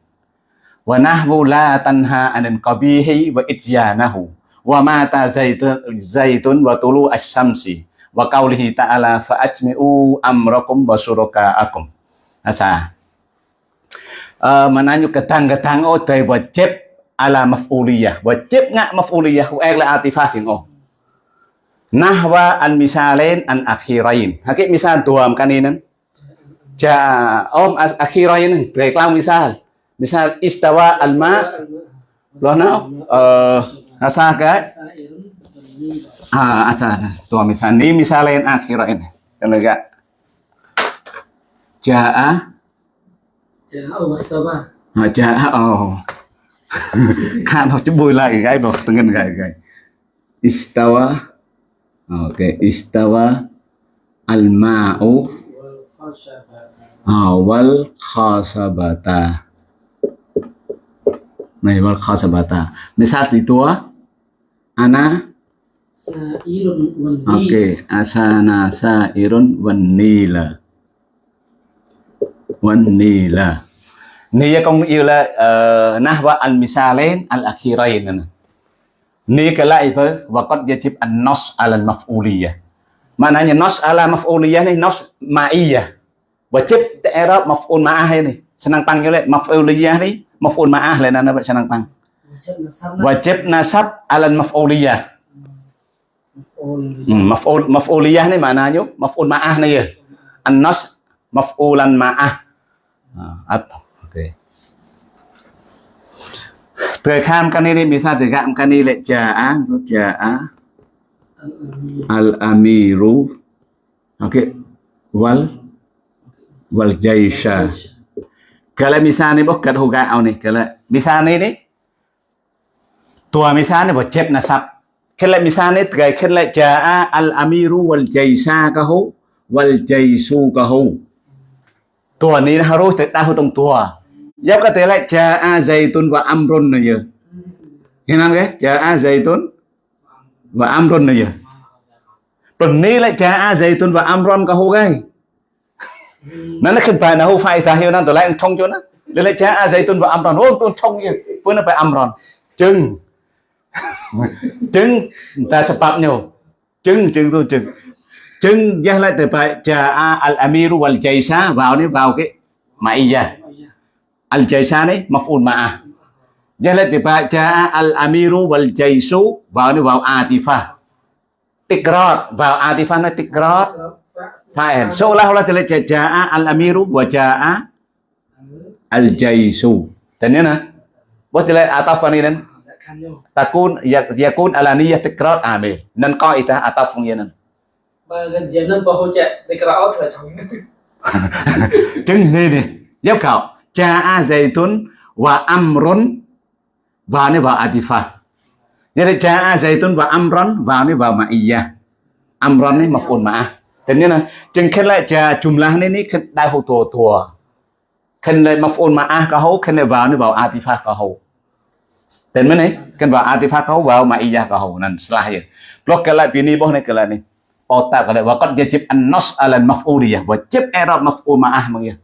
Wa nahwu la tanha anil qabihi wa ityanahu. Wa mata zaitun, zaitun wa tulu asy-syamsi. Wa qawlihi ta'ala fa'ajmi'u amrakum wa syuraka'akum. Asa. Uh, mananyo ketang-ketang o tay wajib ala maf'uliyah. Wajib ngak maf'uliyah wa la atifah sing oh. Nahwa an misalain an akhirain. Hakik misal tuam kaninan ja om as akhirain reklam misal. Misal istawa al ma. Lo na uh, asa ka ah asa tuam misal. Ni misalain akhirain. Kan ga jaa Jaa wastawa. jaa oh kan học chữ bùi lại cái vào từng cái cái. Istawa oke okay. istawa al ma'u awal khasabata này wal khasabata misal itu ana. Sairun wal oke okay. asana sairun wan nila wan nila ni công yêu là uh, nahwa al misalain al akhirain ni kelai apa waqad yajib an nas ala al maf'uliyah maknanya nas ala maf'uliyah ni nas ma'iyah wajib i'rab maf'ul ma'ah ni senang panggil maf'uliyah ni maf'ul ma'ah lah nana senang pang. Wajib nasab ala al maf'uliyah maf'ul maf'uliyah ni maknanya maf'ul ma'ah ni ya. An nas maf'ulan ma'ah À, up Okay. Từ kham cani đi mình thay từ gạm cái á, rút trà á. al amiru okay wal wal jaisha kalau misalnya bukan hoga au nih kalau misalnya đấy tua misalnya buat cep nasab Kala misalnya terkait kala á. al amiru wal jaisa kahu wal jaisu kahu. Tua ni harus tak tahu tong tua. Ya kata cha A zaitun wa amrun này giờ. Nghe ge cái? a zaitun wa amrun này giờ. Tuần ni lại a zaitun wa amrun kahu cái. Nó khin pa na nó phải, ta hiểu nó tôi lại thông cho nó. Để cha A zaitun wa amrun. Ô tu thông ye Pun nó pa amrun. Chừng trứng ta sebabnya trứng trứng tu trứng trứng giá lại từ bài trà al amiru wal jaisa vào đấy vào cái ma'iyah al jaisa đấy, maf'ul mà à. giá lại từ bài trà al amiru wal jaisu vào đấy vào atifa. Tikrar vào atifa nó tikrar fa'il seolah-olah telah jaa à, al amiru wa jaa à, al jaisu thế ya nah bos telah ataf ni dan takun yak- yakun alaniyah tikrar amil nan qaidah ataf yang nan và gần giờ nên cha hỗ trợ để cái đó là chồng chứng ni ni giáo zaitun và amrun vào ni vào atifah jadi jaa zaitun wa amrun vào ni vào ma'iyah amrun ni maf'ul ma'ah thế nên là chừng khi lại cha jumlah là này này đại hô tổ tổ, khi lại maf'ul ma'ah có hậu khi lại vào ni vào atifah có hậu Tên mới này, khi vào atifa có hậu vào ma'iyah nên nan setelah ya. Blok kala bini boh cái lại này. Otak kala wa qad yajib an-nas ala al-maf'uliyah wajib i'rab maf'ul ma'ah mang ya.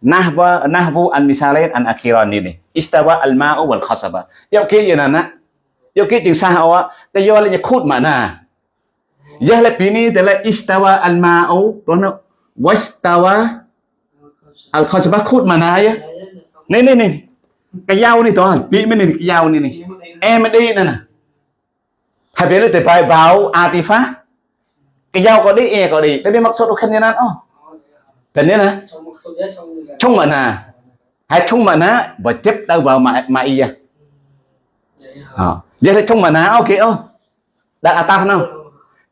Nahwa nahwu an misalain an akhiran ni ni. Istawa al-ma'u wal khasaba. Yau ki ya nana. Yau ki jing sah awak ta yo le khut mana. Ya le bini ta le istawa al-ma'u rono wastawa al-khasaba khut mana ya. Ni ni ni. Cái dao này toàn, bị mới này cái dao này này. em đi nè hai bên là từ bài báo artifact cái dao có đi e có đi. Tapi maksud bukan yang oh dan ini nah trong một số giá trong người chung mana hai chung mana và chấp đâu vào mà mà iya à? Vậy là chung mana ok oh đặt atas nào?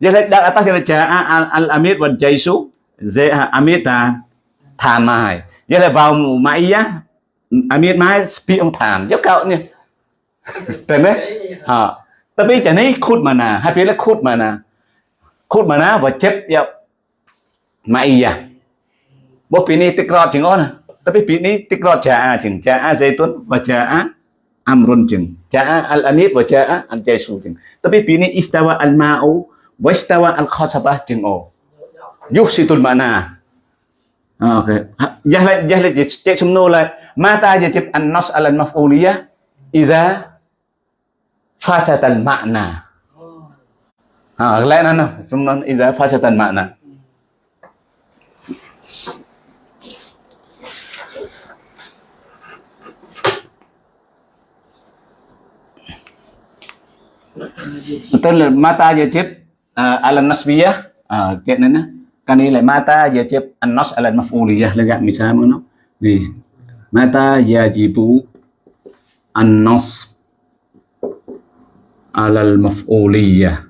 Vậy là đặt atas là cha al al amir và jaisu ze amir ta thàn mai vậy là vào mà iya amir mai pi ông thàn. Giúp cậu nha Tên đấy Ha. Tapi jadi khut mana? Hai គុតមកណាវជីបយកម៉ៃយ៉ាមកពីនេះទឹកក្រត់ជាងអូនតែពីនេះទឹកក្រត់ចាអាជាងចាអាសេតុនវចាអាអមរុនជាងចាអាអលអានីតវចាអាអលជៃស៊ូជាងតែពីនេះអ៊ីស្តាវ៉ាអលម៉ាអូវ៉ាស្តាវ៉ាអលខសបាជាងអូយុហ្ស៊ីតុលម៉ាណាអូខេយ៉ាស់ឡៃយ៉ាស់ឡៃជែកសំណួរឡៃម៉ាតាយ៉ាជីបអានណសអលម៉ាហ្វូលីយ៉ាអ៊ីហ្សា فاتت المعنى à, lẽ al-ma'na. Betul mata yajib uh, à, ala nasbiyah uh, cái à, này nè cái này là mata yajib an-nas ala maf'uliyah lega misal nó vì mata yajibu an-nas ala al-maf'uliyah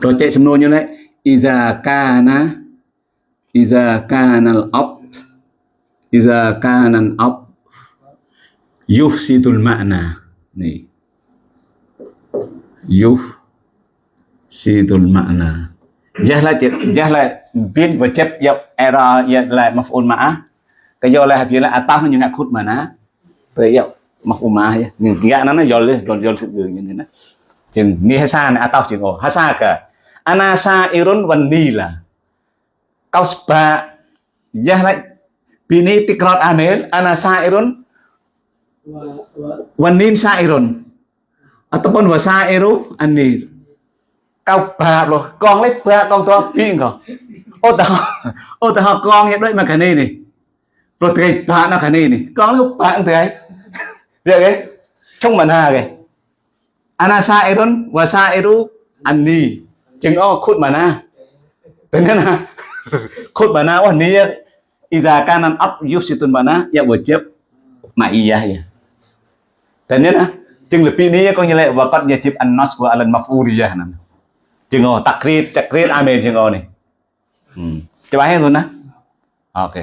rồi chạy xem semua như này. Iza kana iza kana al-abd, iza kana al-abd yufsidul ma'na. Nih yufsidul ma'na. Jah là jah là biến và chấp dọc error ya dạ, là maf'ul ma'ah cái do là hạt là ataf nhưng ngạc khút mà ná. Tới dọc maf'ul ma'ah ya dạ. nhưng gạ nó nó do lên do do sự như thế này. Chừng ni hasa này ataf chừng ồ hasa cả anasa irun wan nila kau seba jah bini tikrat amil anasa irun và sa wanin sairun ataupun wasa iru anil. Kau bab loh con lấy ba con to pin kau ô, tao ô, tao con như đấy mà cái này này. Rồi cái ba nó cái này này. Con lúc bạn từ được cái trong mình hà cái anasa sairun wasa iru anil chừng ô khút mà na. Thế nào khút mà na ô ni iza kanan up yusitun mana ya wajib ma'iyah ya dan ini nah chừng là pi ni có như là và yajib an nas wa al maf'uliyah nè. Takrir takrir amel chừng ô này hmm. coba hết luôn ok.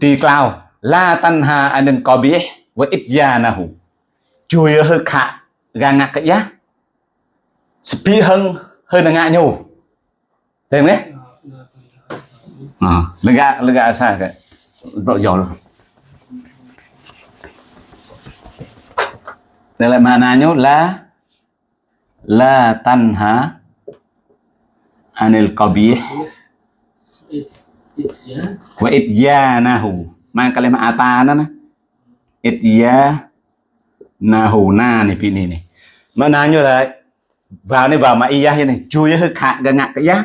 Ti cloud la tanha anil qabih wa ityanahu chui hơi khạ gang ngạc cái giá. Speed hơn hơn là ngại nhủ thấy đấy? À lega lega sao cái. Độ giỏi rồi đây là maknanya la la tanha anil qabih It's it's yeah. wa idyanahu mang kalimat ata đó nè. Idyanahu na này pi này này maknanya là vào này vào mà iya như này, chui hơi khạc gần ngạc cái giá.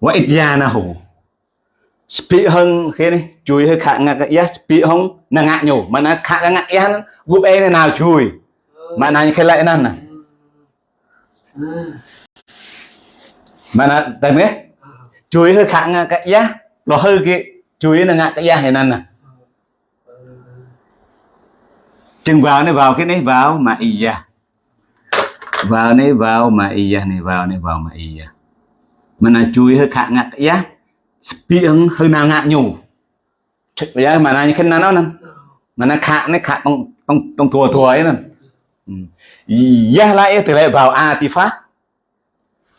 Wa hủ spi hơn khi này, chui hơi khạc ngạc cái giá spi không? Là ngạc nhủ mà nó khạc ngạc giá gúp e này nào chui? Mà nó khai lại nè mà nó tại nghe chui hơi khạc ngạc cái giá. Lo hơi cái chui là ngạc cái giá này nè chừng vào này vào cái này vào mà iya vào này vào mà iya à, này vào này vào mà iya à. mà là chui hơi khạc ngạc cái giá spiêng hơi nào ngạc nhủ. Bây giờ mà là như thế nào nó nè? Mà nó khạc nó khạc bằng bằng bằng thua thua ấy nè. Ừ. ya lại từ lại vào artifact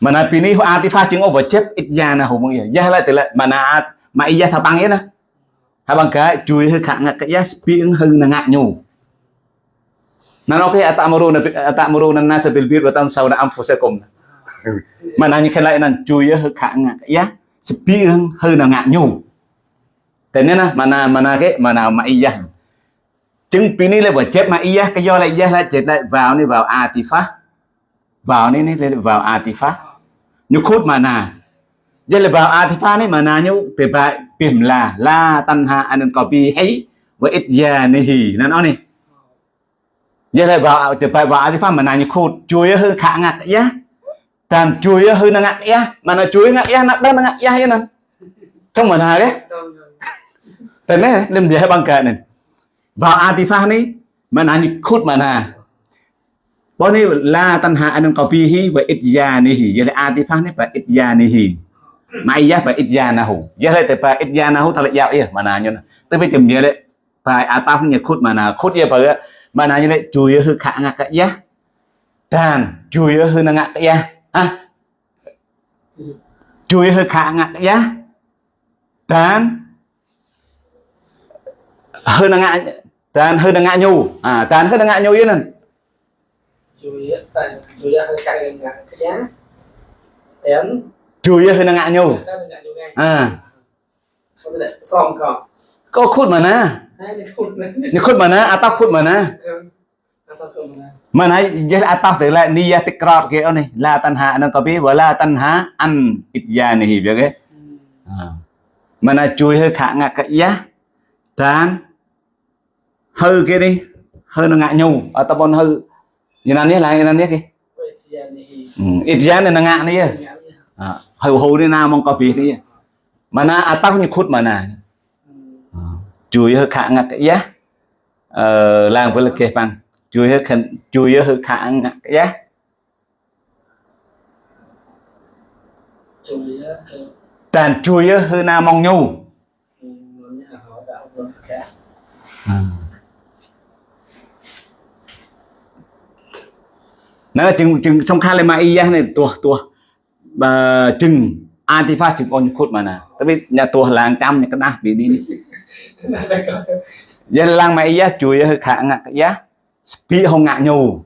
mà là pini artifact chứng over chép ít ya là hùng gì ya lại từ lại mà là mà iya thà băng ấy nè. Thà băng cái, chui hơi khạc ngạc cái giá spiêng hơi là ngạc nhủ. Nan okay atamuruna atamuruna nasa bil bir wa tansawna anfusakum. Mà là như thế lại là chui hơi khả ngạc giá spiêng hơi là ngạc nhủ. Thế nên là mà là mà là cái mà nào mà iya. Chứng pini là vừa chép mà iya cái do lại iya lại chết lại vào này vào artifact. Vào này này vào artifact. Như khốt mà nà. Vậy là vào artifact này mà nà như từ bài bìm là la tanha anan copy hay và ít ya nihi nó nói này giờ lại bảo từ bài bảo thì pháp mà này khô chuối hơi khả ngạc ya tàn chuối hơi nó ngạc ya mà nó chuối ngạc ya nặng đang ngạc ya vậy nè không? Mà nào đấy. Trong rồi. thế này làm gì bằng cái này. Vào artifact này, mà này khút mà nà bởi này là tan hạ anh copy hi và ít ya ni hi. Giờ lại artifact này và ít ya ni hi. Mà ya và ít ya na hu giờ lại từ bài ít ya na hu thật là dạo vậy mà nào như tới bây giờ giờ lại bài artifact này khút mà nào. Khút giờ bởi nào như vậy chui hư khả ngạc cái giá tàn chui hư nó ngạc cái giá à. Chui hư khả ngạc cái giá tàn. Hư nó ngạc tàn hư nó ngạc nhu à tàn hư nó ngạc nhu vậy nè. Chui tại chui hơi cay ngạc cái giá. Tén. chui hư nó ngạc nhu ก็ขุดมานะนี่ขุดมานะอาตาขุดมานะมันไอ้ยัดอาตาแต่ละนี่ยาติกรอบเกี่ยวนี่ลาตันหานั่นก็พี่ว่าลาตันหาอันอิจยานี่เบียกเอ้มันไอ้ช่วยให้ขางักกะยะทานเฮ้ยเกี่ยนี่เฮ้ยนงะยูอาตาบอลเฮ้ยยันนั่นนี่อะไรยันนั่นนี่กี่อิจยานี่นงะนี่เฮ้ยหูนี่นามองก็พี่นี่มันไอ้อาตาคนขุดมานะ chui hơi khả ngạc giá ờ làm với là kê bằng chui hơi khẩn chui hơi khả ngạc giá tàn chui hơi na mong nhu. Nó đã à. nó là chừng chừng trong khai mà iya này tua tua chừng antifa chừng con khốt mà nè. Tapi nhà tua làng trăm nhà cái đá bị đi giờ lăng mày giá chuối hơi khả ngạc cái giá. Spi không ngạ nhù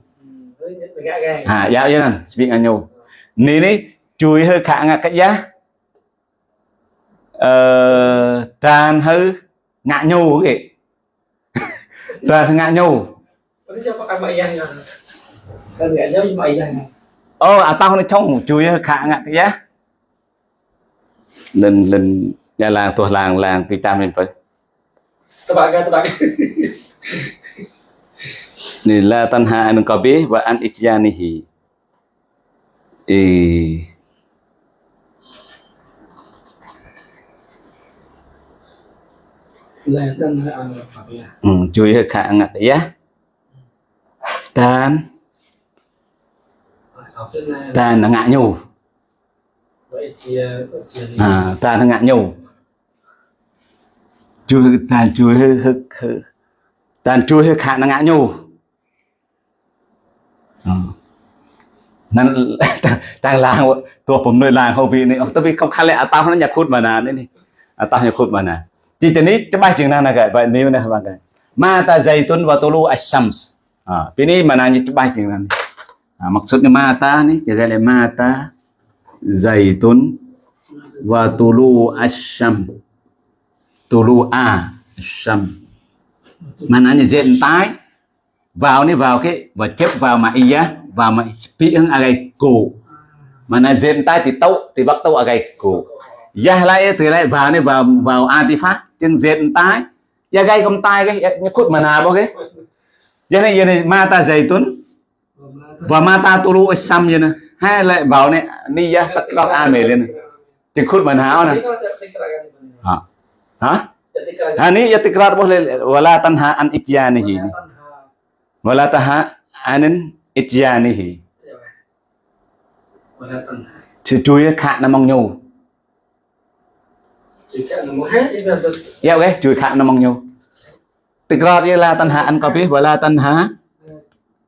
à giá vậy nè spi ngạ nhù nên ấy, chuối hơi khả ngạc cái giá. Ờ tàn hơi ngạ nhù cái tàn ngạ nhù ô ờ, à tao nó trong chuối hơi khả ngạc cái giá. Lần lần nhà làng tôi làng làng thì tam lên phải các bạn các bạn. ni la tanha an qabih wa an isyanihi e à? ừ, chui hơi khả ngạc ya tan. Tan là ngạ nhù. À tan là ngạ nhù chui tan chui hơi hơi hơi tan chui hơi khả là ngạ nhù นั่น ต่างลางตัวผมเลยลางเขาพี่นี่ตัวพี่เขาคันเลยอาตาเขานั้นอยากคุดมานานนี่นี่อาตาอยากคุดมานานจีตนี้จะไปจึงนั่นนะกันไปนี้นะบางกันมาตาไซตุนวะตุลูอัชชัมส์อ่าปีนี้มานานจะไปจึงนั่นอ่า maksudnya mata nih jaga le mata zaitun wa tulu asyam tulu a asyam mananya diện tái. Vào đi vào cái và chấp vào mà iya vào mà pi ang agay cổ mà là diện tay thì tâu thì bắt tâu agay cổ ya lại thì lại vào đi vào vào antifa chân tay ya gay không tay cái ya khút mà nào bao cái. Ya này ya này mata zaitun và mata tulu isam ya nè. Hai lại vào này ni ya tất cả an mề lên này mà nào nè. Hả hả ha? Ni ya tikrar boleh wala tanha an ityanihi ni. Wala taha anin ityanihi. Chứ chui khạ nó mong nhu ya cái chui khạ nó mong nhu tikrar ya la tanha an biết wala tanha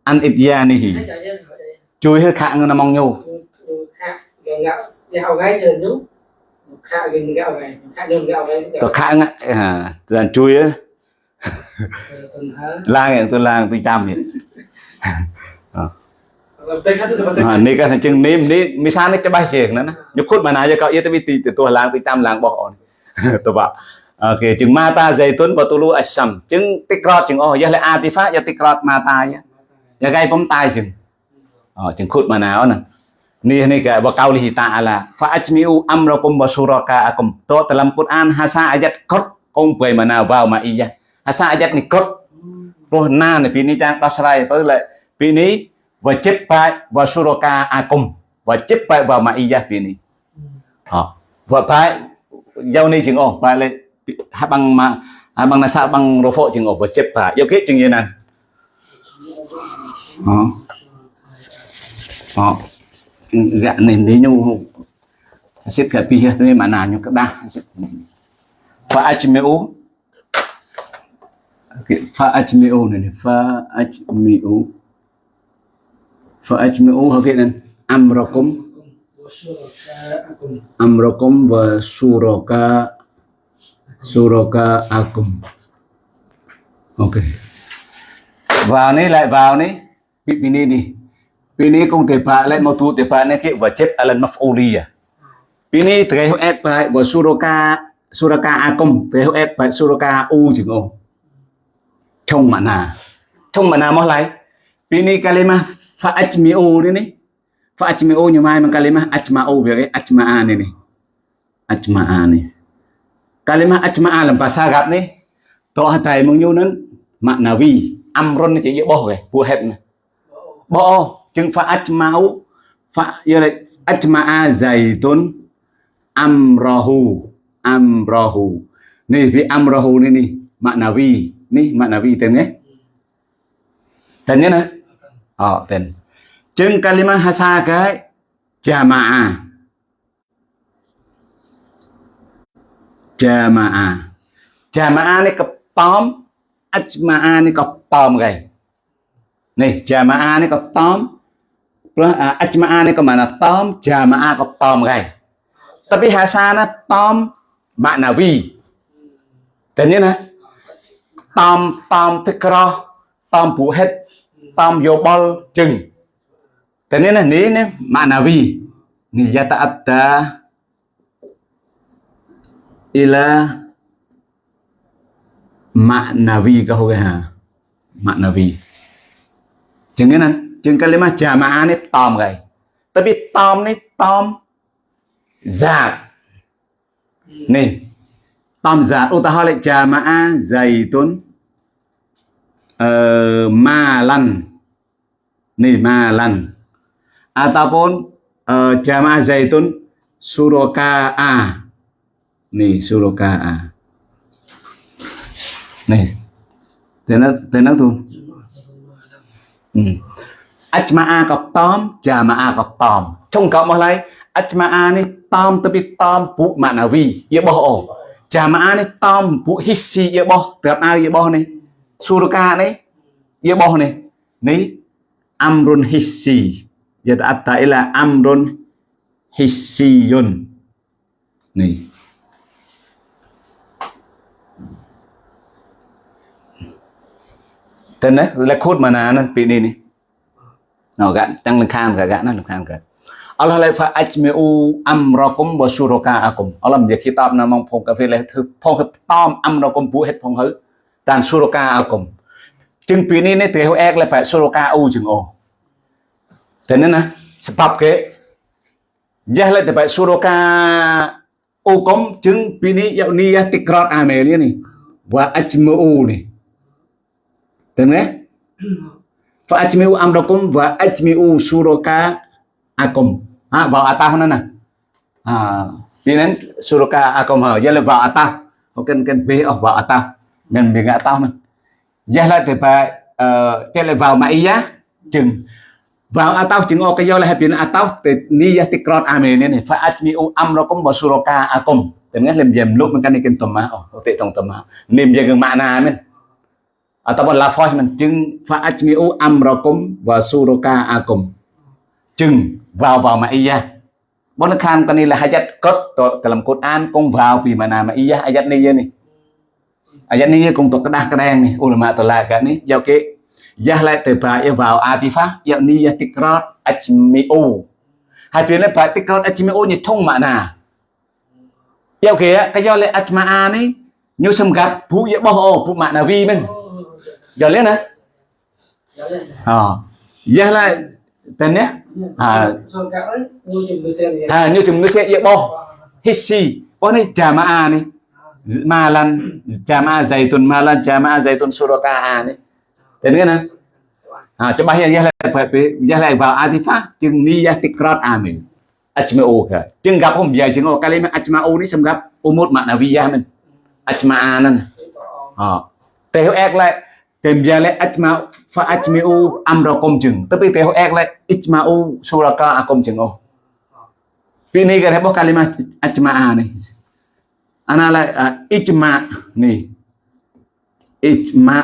an ityanihi. Chui khạ nó mong nhu có khạ ngạ à là chui á. Lang yang tu lang tu tam ni à ni kan chừng ni ni mi san ni cebai chừng nữa nè khút mà nãy giờ cậu itu biti tu lang tu tam lang bỏ tu ba ok chừng mata zaitun wa tulu asham chừng tikrat chừng oh ya le atifa ya tikrat mata ya ya gai pom tai chừng. Ờ chừng khút mà nào nè នេះនេះគេបកោលិហិតាអាឡាហ្វាអជ្មីអ៊ូអំរកុំបសុរកាអកុំតតឡាំកូនអានហាសាអាយ៉ាត់កុតអ៊ុំបៃម៉ាណាវ៉ាវម៉ាអ៊ីយ៉ាហាសាអាយ៉ាត់នេះកុតព្រោះណានៅពីនេះចាំងដោះស្រាយទៅលេពីនេះវចិត្តបាច់វសុរកាអាកុំវចិត្តបាច់វ៉ាម៉ាអ៊ីយ៉ាពីនេះអោវបាច់យកនេះជាងអស់បាច់លេហាប់បងម៉ាអាបងណាសាបងរហ្វជាងអស់វចិត្តបាច់យកគេជាងយាណាអោអោ gạ này đi nhu xếp cả pi hết mà nào nhu các đa pha ai pha mèo này pha ajmi'u pha ajmi'u ok nên amrakum amrakum và suroka. Suroka akum. Ok. Vào này lại vào này. Bị bị này đi pini này te pa le, mo tu te pa ne ke, wa chep alan maf'uli à bị này thấy hết phải và suraka suraka akum te ho et pa suraka u chừng không trong mana. Trong mana mo lai. Pini kalima fa ajmi'u ni ni. Fa ajmi'u nyumai mang kalimah ajma'u biar ajma'an ni ajma'an ini kalima ajma'an làm bahasa Arab ni. To hatai mong nhu nan maknawi amron nó chỉ bo ke bu phù hợp bo bỏ chừng fa ajma'u fa giờ lại ajma'a zaitun amrahu amrahu nih vi amrahu ini nih makna vi Maknawi, makna vi tên nhé. Tên nhé nè. Ờ tên. Chừng kalima hasa cái jama'a jama'a jama'a ni cái tóm ajma'a ni có tóm Nih, này jama'a ni có ajma'a ni có mana tóm jama'a có tóm gầy tapi hasana tóm makna vi tên nhé nè តាមតាមទឹកក្រោះតាម chừng cái mà chà Tom này tòm gầy. Ta biết tòm này tòm giả này tòm giả ô ta hỏi lại chà mà dày tuấn. Ờ, ma lăn. Này ma lăn. À, Ataupun uh, ờ, jamaah zaitun suroka a. Nih suroka a. Nih tenang tenang tuh hmm. Ừ. ajma'a ក៏តอม jama'a ក៏តอมចុងក្រោយរបស់ឡើយ ajma'a នេះតอมទៅពីតอมពួកម៉ាណាវីយរបស់អូ jama'a នេះតอมពួកហ៊ីស៊ីយរបស់ប្រាប់អើយរបស់នេះសូរកានេះយរបស់នេះនេះអមរុនហ៊ីស៊ីយតអត្តាអ៊ីឡាអមរុនហ៊ីស៊ីយុននេះតើណាលកូតម៉ាណានឹងពីនេះនេះ no gak tang lengkang gak gak nah lengkang gak Allah lai fa ajmi'u amrakum wa syuraka'akum Allah និយាយគីតបណាមកផងកាហ្វេលេះធ្វើផងតอมអំរកុំពួកហេតុផងហើតានសុរកាអកុំជឹងពីនេះនេះទៅអែកលែបែសុរកាអ៊ូជឹងអូតែនេះណាស្បាប់គេយ៉ាស់លែទៅបែសុរកាអ៊ូកុំជឹងពីនេះយកនេះតិក្រតអាមេលនេះវ៉ាអជ្មូនេះទៅណា fa ajmi'u amrakum wa ajmi'u syuraka'akum à, vào atas nó nè. À vì nên suraka akum hở giờ là vào atas có cần cần về ở vào atas mình mình atas mình giờ là thì phải ờ, cái là vào mà iya chừng. Vào atas chừng ô cái do là happy atas thì ni ya tikrot amen à này fa ajmi'u amrakum wa suraka akum. Thì nghe làm dèm lúc mình cái này kinh tầm mà ô tệ tông tầm mà niềm gì gần mạng nào mình ataupun lafaz mình chừng fa ajmi'u amrakum wa suraka akum chừng vào vào mà iya bọn nó kham cái này là ayat cốt cái làm Quran cũng vào vì mà nào mà iya ayat này này ayat này cũng thuộc cái đa cái đen này ulama tổ là cái này giao cái Yah lại từ bà yêu vào atifa yêu ni ya tikrat ajmi'u hai phía này bà tikrat ajmi'u như thông mà nào yêu kia cái do lại ajma'a này như xâm gặp phụ yêu bao hồ phụ mạng là vi mình giờ ờ. Yah lại tên nhé. À. À như chúng nó sẽ yêu bao hissi bao này. Jama'a này malan jama'a zaitun malan jama'a zaitun suraka'a này. Tên cái nè. À cho bahaya yah lại phải yah lại vào atifa chừng ni yah tikrat amin ajma'u cả chừng gặp không giờ chừng ngồi kalimat ajma'u ni xem gặp umut maknawiyah mình. Ajma'a nè ờ. Theo ek lại tìm ra lại ajma fa ajmi'u amrakum chừng tapi theo ek lại ijma'u suraka'a chừng ô Ini kan anh, kalimat ajma'a nih. Ana la uh, ijma nih. Ijma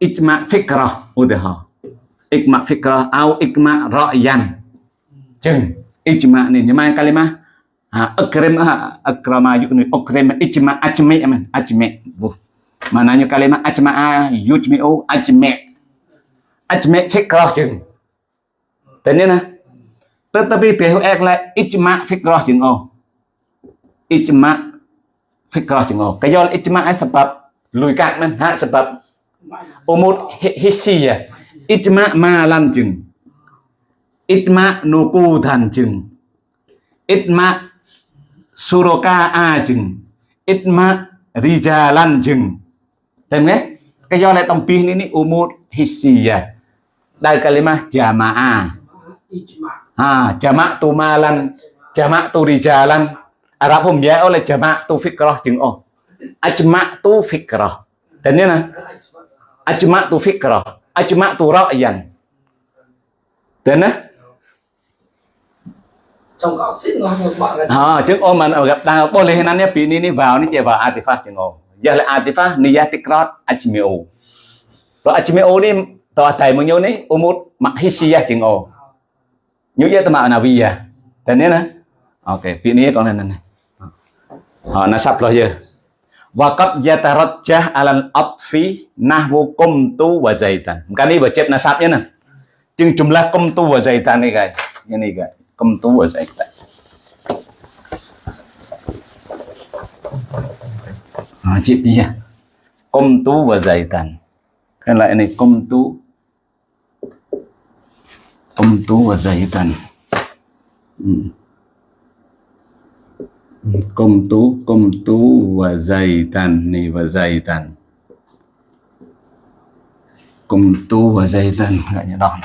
ijma fikrah udah ha. Ijma fikrah au ijma ra'yan. Chừng ijma nih nhưng mà kalimat ha akram ha akrama yukni akrim ijma ajmi man ajmi. mananya kalimat ajma'a yujmi'u ajmi' ajmi' fikrah jeung tadi nah tetapi bihu ekle ijma' fikrah jeung oh ijma' fikrah jeung oh kayol ijma' sebab lui kat men ha sebab umur hissi ya ijma' malan jeung ijma' nuqudan jeung ijma' suroka'a jeung ijma' rijalan jeung Temne? Kayo oleh tempih ini umur hissiyah. Dari kalimah jamaah. Ha, jamak tu malan, jamak tu rijalan. Arab hum ya oleh jamak tu fikrah jeung oh. Ajma tu fikrah. Dan ini nah. Ajma tu fikrah, ajma tu ra'yan. Dan nah. Trong gạo xích nó bọn là. Ha, tiếng ô mà gặp ta boleh nanya bini ni vào ni dia vào artifas jeung oh. يهل عاطفة نية تكرار أجمعوا فأجمعوا ني تعطي من يوني أمور محيشية جنو nhu ya tama na vi ya tên nè ok pi ni con này này họ nó sắp rồi giờ và cấp gia ta rất cha alan ấp phí na vô công tu và dày tần cái này vừa chết nó sắp nhé nè chừng chung là công tu và dày tần này cái như này cái công tu và dày tần à, đi bia công tú và dày tần cái lại này công tú. Công tú và dày tần ừ. công tú công tú và dày tần này và dày tần công tú và dày tần gọi như đó.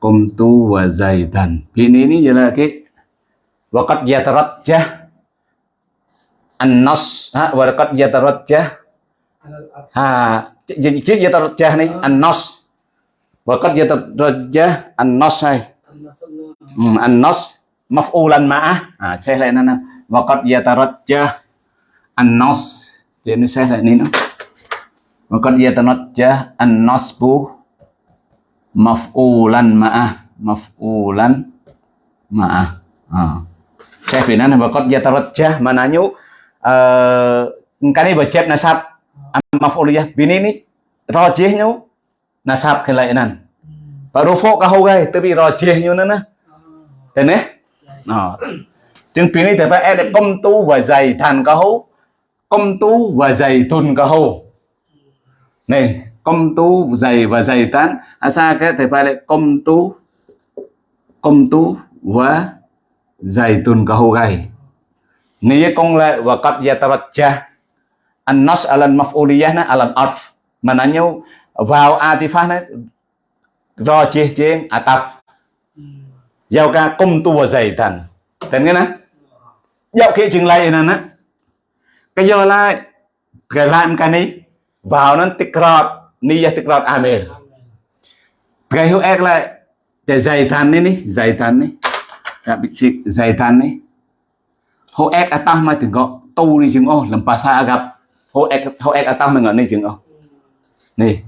Công tú và dày tần thì này như là cái وقد يترجح an-nas ha waqad yatarajjah ha jadi yatarajjah nih an-nas Waqad yatarajjah an-nas hay. Hmm, an-nas maf'ulan ma'ah. À, sẽ lại nó nè. Waqad yatarajjah an-nas. Thì nó sẽ lại ní nó. Waqad yatarajjah an-nasbu maf'ulan ma'ah. maf'ulan ma'ah à. saya finan bakot yatarajjah mananya uh, Ờ, cái này bercep nasab maf'uliyah bini ni rajihnya nasab kelainan baru fok kau gai tapi rajihnya nana thế nè. À. chừng bini thì phải em công tu và dày thành kau công tu và dày thun tuần kau này công tu, dày và dày tán. À asa cái thầy phải lại công tu. Công tu và dày tuần kau gai. Nia kong la wa qad yatarajjah an-nas alan maf'uliyah na alan atf. Mananya vào atifah na ro chih ching ataf. Giao ca công tu và dày thành thành cái nè giao khi chừng lại nè nè cái do lại cái làm cái này vào nó tích rọt niyah tích rọt amir. Cái hữu ek lại để dày thành này ní dày thành này các bị dày thành này ho ek atah mai tengok tu đi chứng ni làm oh sa gặp. Ho ek ho ek mình mai này chứng ô này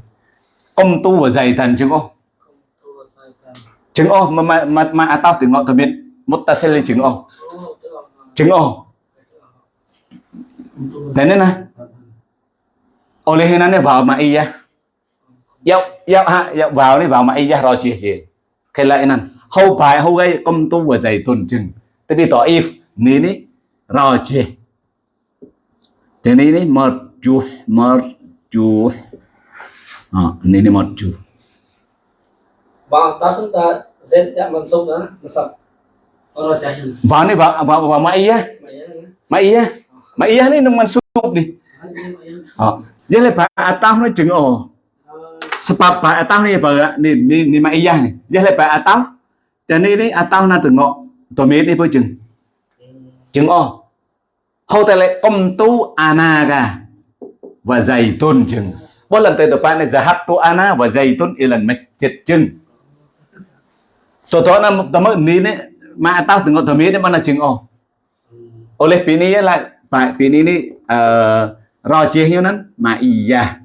công tu và dày thần chứng ô chứng ô mà mà mà mà oh ma ma ma, ma atah tengok tamit muttasil jeng chứng jeng oh dan nè oleh này vào mà iya dạo dạo ha dạo vào này vào mà iya rồi chi chi cái lại nè hậu bài hậu gây công tu và dày tuần chừng tại vì tỏ if ni ni rajih. Dan ini marjuh, marjuh. À, ini ini marjuh. Và ta chúng ta Z đã bằng sông đó, mà sập. Hình. Vào ini vào vào vào mai ya. Mai ya. Mai ya ni nang masuk ni. À, jadi lepas atas ni chừng oh. Sebab pak atas ni apa ni ni ni mai ya ni. Jadi lepas atas dan ini atas na tengok tomit ni pun chừng. Chừng oh. Hầu tại lại công tu anaga và dày tôn chừng. Bốn lần tới tập này zahab tu ana và dày tôn ilan masjid chừng. So to na tama ni ne ma tao tengok tami ni mana chừng oh. Oleh pini lại phải pini ni uh, ro chia như nan ma iya.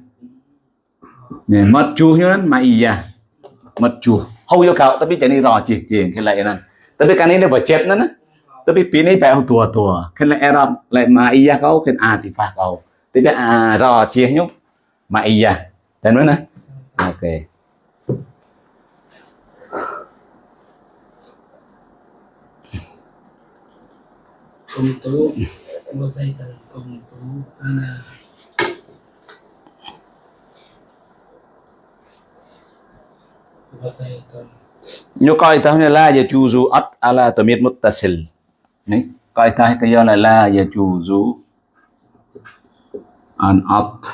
Nè mất chu như nan ma iya. Mất chu. Hầu yo kau tapi jadi ro chia chia cái lại nan. Tapi kan ini budget nan. Tapi pini phải tua tua khen là Arab lại mà iya kau khen a thì phạt kau cái a rò chia nhúc mà iya tên nữa nè ok Công tú, một dây tầng công tú, ana. Nyo coi tao là la yajuzu at ala tamid muttasil ni? قاعدة هي لا يجوز أن أط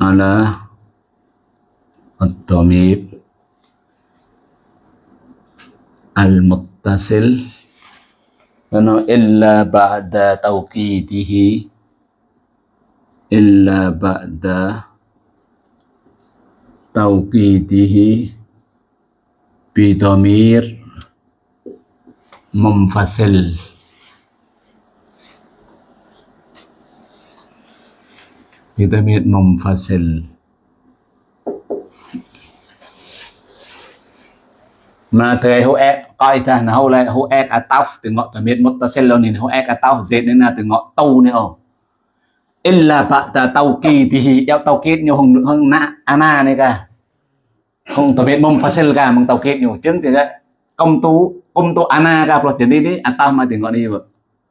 على الضمير المتصل إلا بعد توكيده إلا بعد توكيده بضمير منفصل بضمير منفصل mà thời hô ek coi ta là hô lại hô ek ataf từ ngọ từ miệt muttasil lo ni hô ek ataf dệt nên là từ ngọ tâu nữa ồ illa ba'da tawqidihi ya tawqid nyo hong hong na ana này cả không từ miệt munfasil cả mong tawqid nyo chứng thì công tu công tu ana cả pro tiền đi đi ataf mà từ ngọ đi vợ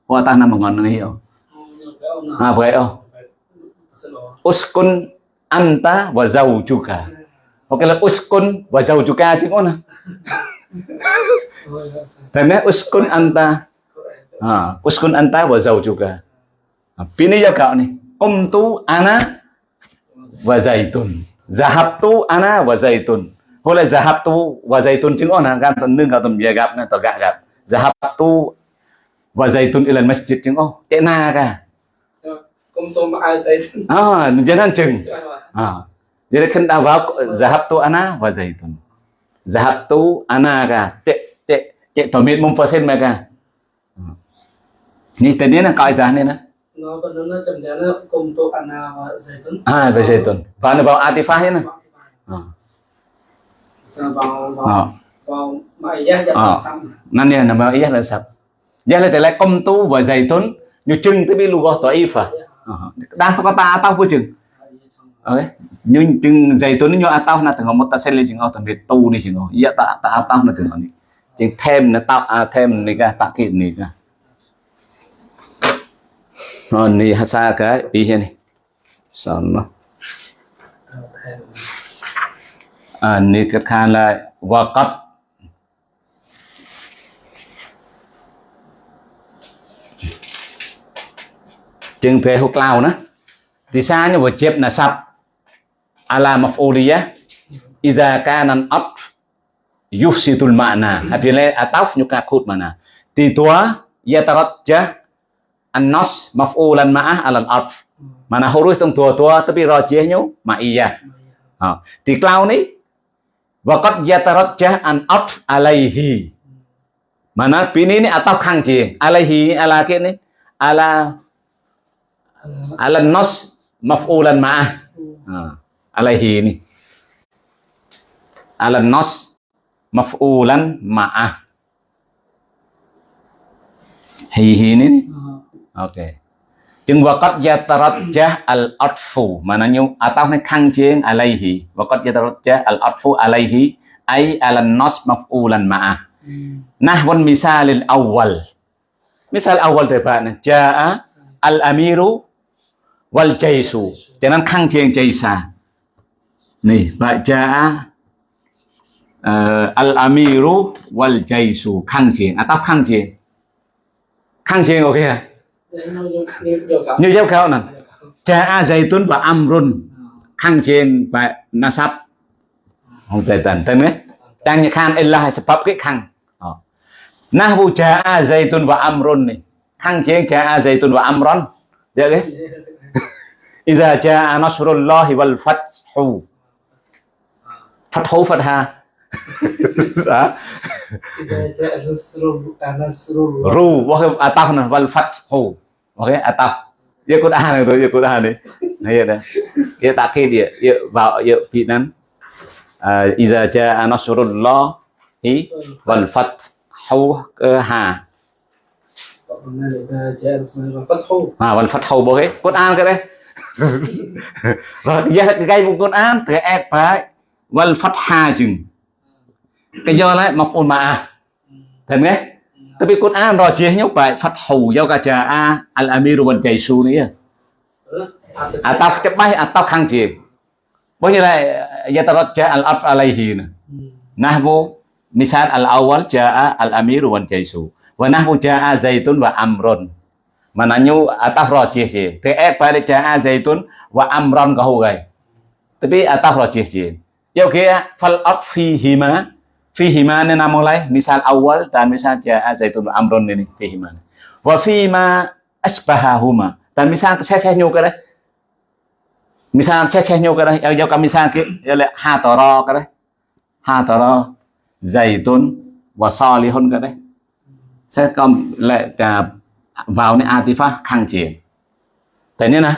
hô ataf nằm ngọn này hiểu à vậy oh. Uskun anta wa zawjuka. Oke lah uskun wa zawjuka chứ ngon à Thế nên uskun anta. À, uskun anta wa zawjuka. À, Pini giao cạo này Công tu ana wa zaitun. Zahabtu ana wa zaitun Lại zahabtu wa zaitun chứ ngon à Gan tần nương gạo tầm về gặp nè tờ gạ gặp Zahabtu wa zaitun ilan masjid chứ ngon Tệ na cả tú mà ai dây tầng. À, jangan chừng à. Jadi kan dah vào zahabtu ana wa zaitun. Zahabtu ana ka. Tek tek tek tomit mumfasil mereka. Ni tadi na kaidah ni na. Nó vẫn nó chậm đến nó công tú ana và dây tầng. Ah, wa zaitun. Fa na vào atifah vào vào Ờ. vào mày giá giá Ờ. xong. nan ya nama iya la sab ya la tele kom tu wa zaitun nyu chừng tới bi lu go to ifa dah ta ta atau pu chừng. Okay nyu chừng zaitun nyu atau na tengok mota sel chừng au tambe tu ni chừng iya ta ta atau na tengok ni chừng thêm na ta à thêm ni ka ta ki ni ka oh ni hasa ka bi hian ni son à ni ka khan la waqat chừng thuê hút lao nữa. Thì sao như vừa chếp là sập ala maf'uliyah idza kana al-atf yufsidul ma'na. Apabila ataf nyuka khut mana thì tua yatarajjah an-nas maf'ulan ma'ah ala al-atf mana huruf trong tua tua tapi rajihnya ma'iyah ha thì cloud ni waqad yatarajjah an-atf alaihi. Mana pini ni ataf khang chi alaihi ala kia ni ala ala nas maf'ulan ma'ah. Ha. alaihi ni ala nas maf'ulan ma'ah. Hi hi ni ni ok chừng waqad yatarajjah al atfu maknanya ataf ni khang chieng alaihi waqad yatarajjah al atfu alaihi ay ala nas maf'ulan ma'ah nahwan misal al awwal. Misal awal từ bạn jaa al amiru wal jaisu cho nên khang chieng jaisa này và jaa uh, al amiru wal jaisu khang chieng ataf khang chieng khang chieng ok à Để nó vô vô vô gặp. như giáo khảo nè jaa zaitun và amrun khang chieng và nasab không thể tận tên đấy đang như khan illa sebab cái khang Ờ. nahwu jaa zaitun và amrun này khang chieng jaa zaitun và amron được cái إذا جاء نصر الله والفتح فتح فتحة ru wakif atah nah wal fathu oke atah ya kun ah itu ya kun ah nih ya dah ya takid ya ya bau ya finan iza jaa nasrullah hi wal fathu ha à vẫn phát hầu bố ấy con an cái đấy. Rồi giờ cái cây một con an thì ép phải. Vẫn phát hà chừng cái do lại maf'ul ma'ah Thấy nghe? Tapi Quran rồi chia nhúc bài phát hầu giao cả trà a al amiru ban chạy su nữa. Ataf chấp bay ataf khang chia. Bao nhiêu lại yataraja al af alaihi nè. Nahbu misal al awal jaa al amiru ban chạy su. Wa nahbu jaa zaitun wa amrun. Mà nó nhu ataf rồi chia chia. Cái ép bài jaa zaitun wa amron có hù gầy. Tapi ataf rồi chia chia. Yêu kia fal at fihima fihima ni nama lain misal awal dan misal wa amrun ini fihima wa fima asbahahuma dan misal saya saya nyu cái đấy misal saya saya nyu cái đấy yêu cái misal cái là ha tara cái đấy ha tara zaitun wa salihun cái đấy sẽ có lại vào này atifa khang triển thấy nhớ nè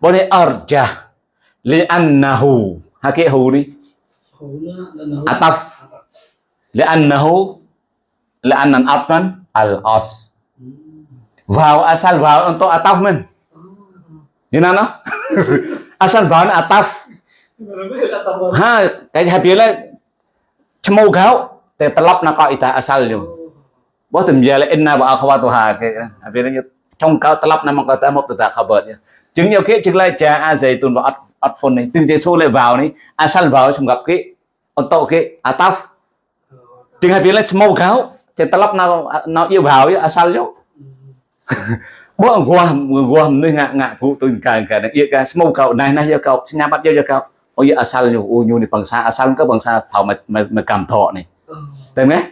bố này arja li annahu. Ha cái hù đi ataf Li'annahu li'annan atman al-as. Waw asal waw untuk ataf men. Ini nana? asal waw ataf. Ha, kayak habila cemau gau telap naka ita asal yo. Wah temjala inna wa akhwatuha kayak habila trong cao telap nama kata một từ tạ khabar nhé. Chứng nhiều khi chứng lại cha a zaitun và at at phone này asal vào semgap gặp untuk on to ataf Tiếng Hàn Việt là smoke kháo Thì ta lắp nào nào yêu vào á sal vô Bố ông guam guam nơi ngạ ngạ phụ tôi cả cả yêu cả smoke kháo này này yêu kháo Xin nhà bắt yêu kháo Ôi yêu asal vô Ôi nhu này bằng xa asal có bằng xa thảo mà mà, mà cảm thọ này Tên nghe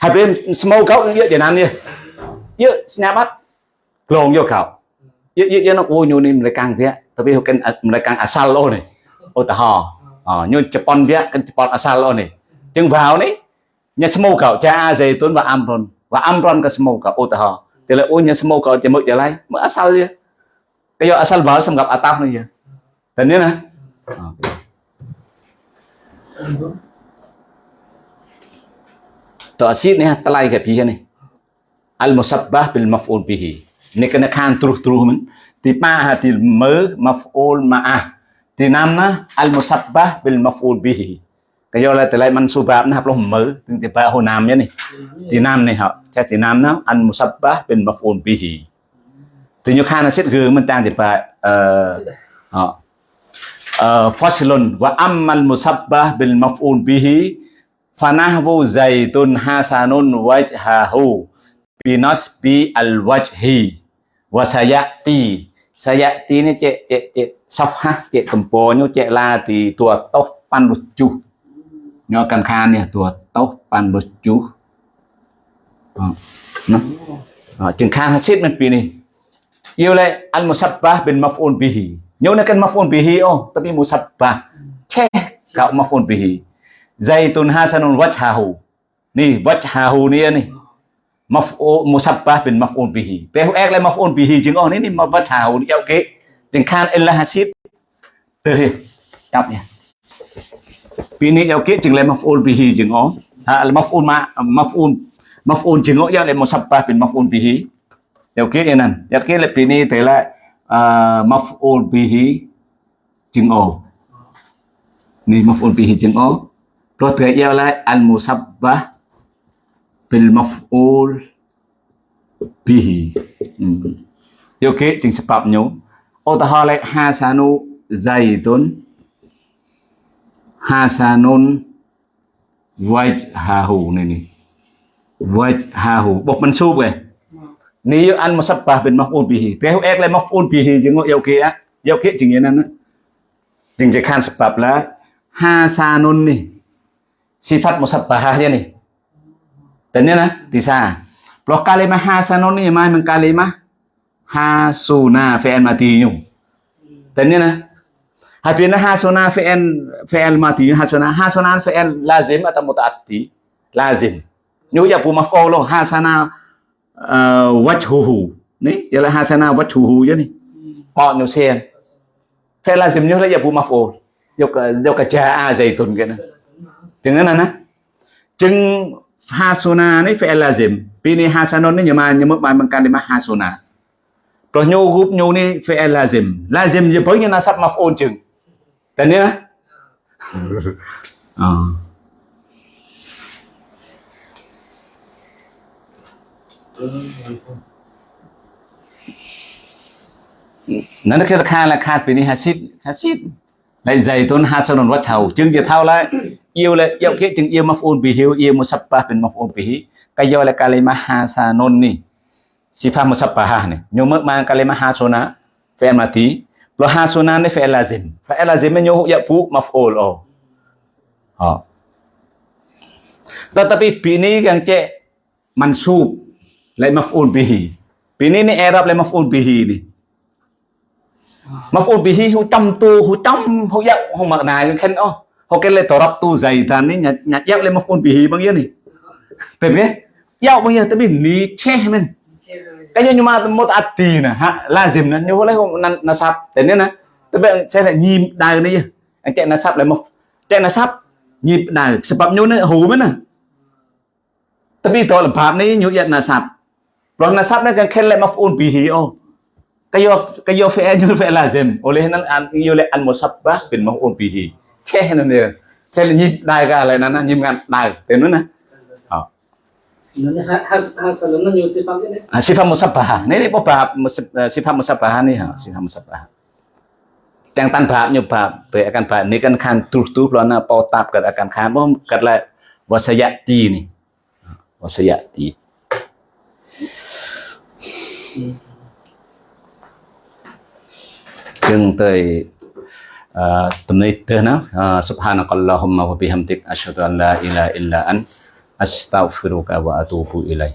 Hai bên smoke kháo yêu Việt Nam đi Yêu xin nhà bắt Lồn vô kháo Yêu yêu nó ôi nhu này mình lại càng vẽ Tại vì mình lại càng asal ô này Ô tà hò ញូនជប៉ុនវគ្គជប៉ុនអសាលអូននេះចឹងវ៉ាវនេះ nhà smoke cậu cha zaitun và amron và amron ke semua kau utah thì là, ôi, nhà smoke cậu chỉ một trở lại mới asal dia cái do asal vào xong gặp ataf này giờ tình nhớ nè Hủ. Ta'sid ni talai cái pi này Al musabbah bil maf'ul bihi. Ni kena khan truh truh men. Ti pa ha ti me maf'ul ma'ah. Ti nama al musabbah bil maf'ul bihi. Cái do là từ lại mansubah nó học lo mở từ từ pa hồ nam nhá này. Từ nam này họ Cha từ nam nó bên musabbah bil maf'ul hì, từ nyu khan xét gương mình trang ti ba ờ ờ faslun wa ammal musabbah bil maf'ul bihi fanahwu zaitun hasanun wajhahu binasbi al wajhi wa sayati sayati ni cek cek cek safhah cek temponya cek la thì tua toh pan lucu nho cam khan nè tua tóc, pan bơ chú. Nó. Chừng khan hết xếp mình pini yêu lệ al musabbah bin maf'ul bihi nhớ nó cần maf'ul bihi ô tapi musabbah che cậu maf'ul bihi zaitun nè wajhahu mập wajhahu ni ni maf'ul musabbah bin maf'ul bihi pe hu ek le maf'ul bihi chừng ô ni ni wajhahu ni ok chừng khan illa hasib từ chọc nha. Pini ke chừng le maf'ul bihi chừng o Ha al maf'ul ma maf'ul maf'ul chừng o ya le musabbah bin maf'ul bihi. Ok ke enan Ya ke le pini thế lại uh, maf'ul bihi chừng o ni maf'ul bihi chừng o rồi te ya la al musabbah bil maf'ul bihi hmm. ke kế sebab nyu o ta hỏi lại hasanu zaidun hasanun wajhahu ni ni wajhahu bì hì. rồi ni an musabbah bin bì hì, chứ ek le á, bihi jeng yo ke ya yo ke jeng nan na là je kan sebab la hasanun ni sifat musabbah dia ni dan ni na tisa Loh này mà mình mai men kalimah hasuna fi'il mati nyu nhé nè na Habina hasuna fi'il fi'il mati hasuna hasuna fi'il lazim atau mutaaddi lazim. Nyu ya pu maf'ul lo hasana uh, wajhuhu ni? Là hasana wajhuhu chứ ni. Họ nhiều xe phải là dìm như là giờ phụ maf'ul yok yok ka jaa zaitun cái này chừng đó nè chừng hasuna ni phải là dìm pini hasanon ni nhưng mà nhưng mà bằng kalimah hasuna rồi nhu group nhu ni phải là lazim là dìm je với như nasab maf'ul chừng tên nhá ờ. Nó cái kha là kha bị ni hasid hasid lại dày tôn hasanun wat thầu. Chứng giờ thao lại yêu lại yêu kia chứng yêu maf'ul bihi yêu musabbah bin maf'ul bihi kayo là kalimah hasanun ni sifat musabbah ni nyumak mang kalimah hasuna fi'il mati lo hasuna ni fi'il lazim fi'il lazim ni nyuhuk ya pu maf'ul oh oh tetapi bini yang cek mansub lai maf'ul bihi bini ni Arab lai maf'ul bihi ni maf'ul bihi hu tam tu hu tam hu dạo hu makna yang kan oh hu kan lai torab tu dày ni nyat nyat dạo lai maf'ul bihi bang ya ni tapi ya bang ya tapi ni cheh men cái như mà một ati nè ha lazim nè, như lấy nasab tên nè là sẽ lại nhim đài đi anh chạy nasab lại một chạy nasab nhịp đài sebab nyu nè, hù mới nè tapi này lebab ni nyu yat nasab Kalau nasab nó càng khen lại maf'ul bihi oh. Kayo kayo fi'il như fi'il lazim. Oleh nan an yo le al musabbah bin maf'ul bihi. Che nan dia. Che là nhịp đài ga lại nè, nhịp ngan đài, thế nữa nè. Ờ. hasanun nó nhiều sifat cái đấy Sifat musabbah. Ni ni bab sifat musabbah ni ha, sifat musabbah. Yang tan bab nyu bab về akan bab ni kan khan terus tu pelana pau tap kat akan khan bom kat la wasayati ni. Wasayati. Chương tới uh, tụi này tới nó uh, Subhanakallahumma wa bihamdik Ashhadu an la ilaha illa an Astaghfiruka wa atubu ilaih